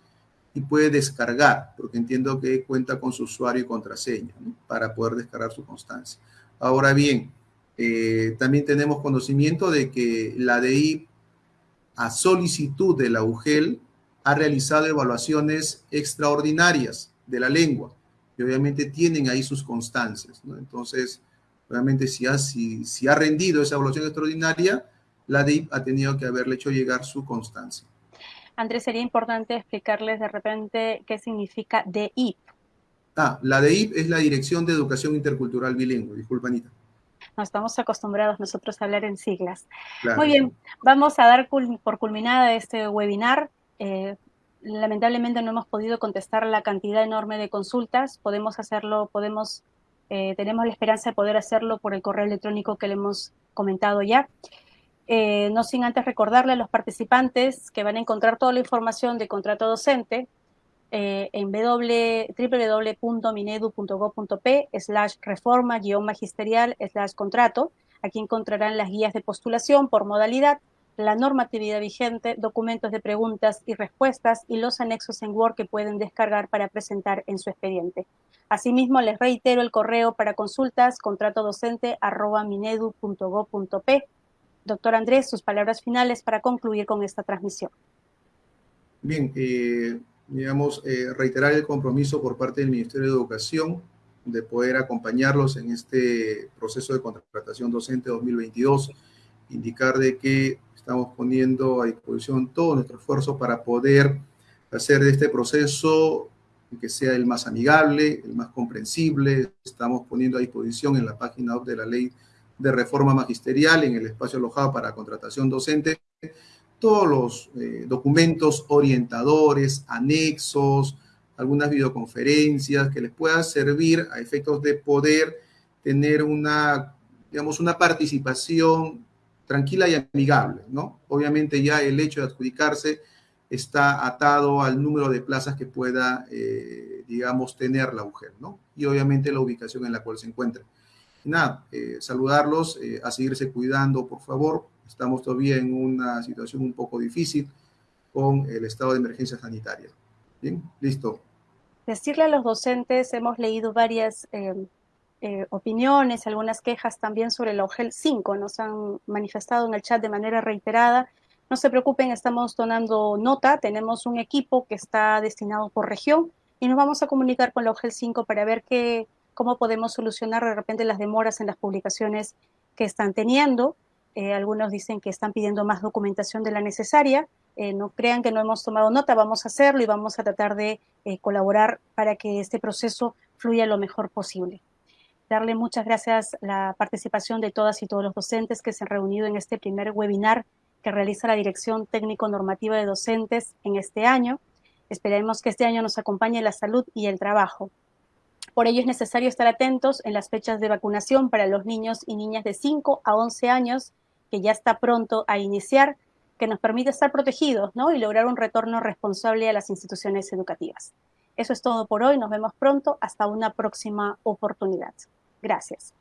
C: y puede descargar, porque entiendo que cuenta con su usuario y contraseña para poder descargar su constancia. Ahora bien, eh, también tenemos conocimiento de que la DI, a solicitud de la UGEL, ha realizado evaluaciones extraordinarias de la lengua y obviamente tienen ahí sus constancias. Entonces, obviamente si ha, si, si ha rendido esa evaluación extraordinaria, la DIP ha tenido que haberle hecho llegar su constancia.
A: Andrés, sería importante explicarles de repente qué significa DIP.
C: Ah, la DEIP es la Dirección de Educación Intercultural Bilingüe. Disculpa, Anita.
A: No estamos acostumbrados nosotros a hablar en siglas. Muy bien, vamos a dar por culminada este webinar. Eh, lamentablemente no hemos podido contestar la cantidad enorme de consultas. Podemos hacerlo, podemos, eh, tenemos la esperanza de poder hacerlo por el correo electrónico que le hemos comentado ya. Eh, no sin antes recordarle a los participantes que van a encontrar toda la información de contrato docente eh, en www.minedu.gov.p slash reforma guion magisterial slash contrato. Aquí encontrarán las guías de postulación por modalidad, la normatividad vigente, documentos de preguntas y respuestas y los anexos en Word que pueden descargar para presentar en su expediente. Asimismo, les reitero el correo para consultas contratodocente arroba minedu.gov.p. Doctor Andrés, sus palabras finales para concluir con esta transmisión.
C: Bien, eh, digamos, eh, reiterar el compromiso por parte del Ministerio de Educación de poder acompañarlos en este proceso de contratación docente 2022, indicar de que estamos poniendo a disposición todo nuestro esfuerzo para poder hacer de este proceso que sea el más amigable, el más comprensible. Estamos poniendo a disposición en la página web de la ley de reforma magisterial, en el espacio alojado para contratación docente, todos los eh, documentos orientadores, anexos, algunas videoconferencias que les puedan servir a efectos de poder tener una, digamos, una participación tranquila y amigable, ¿no? Obviamente ya el hecho de adjudicarse está atado al número de plazas que pueda, eh, digamos, tener la mujer, ¿no? Y obviamente la ubicación en la cual se encuentra. Nada, eh, saludarlos, a seguirse cuidando, por favor, Estamos todavía en una situación un poco difícil con el estado de emergencia sanitaria. Bien, listo.
A: Decirle a los docentes, hemos leído varias eh, eh, opiniones, algunas quejas también sobre el OGEL 5, nos han manifestado en el chat de manera reiterada. No se preocupen, estamos donando nota, tenemos un equipo que está destinado por región y nos vamos a comunicar con la OGEL 5 para ver qué, cómo podemos solucionar de repente las demoras en las publicaciones que están teniendo. Eh, algunos dicen que están pidiendo más documentación de la necesaria. Eh, no crean que no hemos tomado nota, vamos a hacerlo y vamos a tratar de eh, colaborar para que este proceso fluya lo mejor posible. Darle muchas gracias a la participación de todas y todos los docentes que se han reunido en este primer webinar que realiza la Dirección Técnico Normativa de Docentes en este año. Esperemos que este año nos acompañe la salud y el trabajo. Por ello es necesario estar atentos en las fechas de vacunación para los niños y niñas de 5 a 11 años que ya está pronto a iniciar, que nos permite estar protegidos ¿no? y lograr un retorno responsable a las instituciones educativas. Eso es todo por hoy, nos vemos pronto, hasta una próxima oportunidad. Gracias.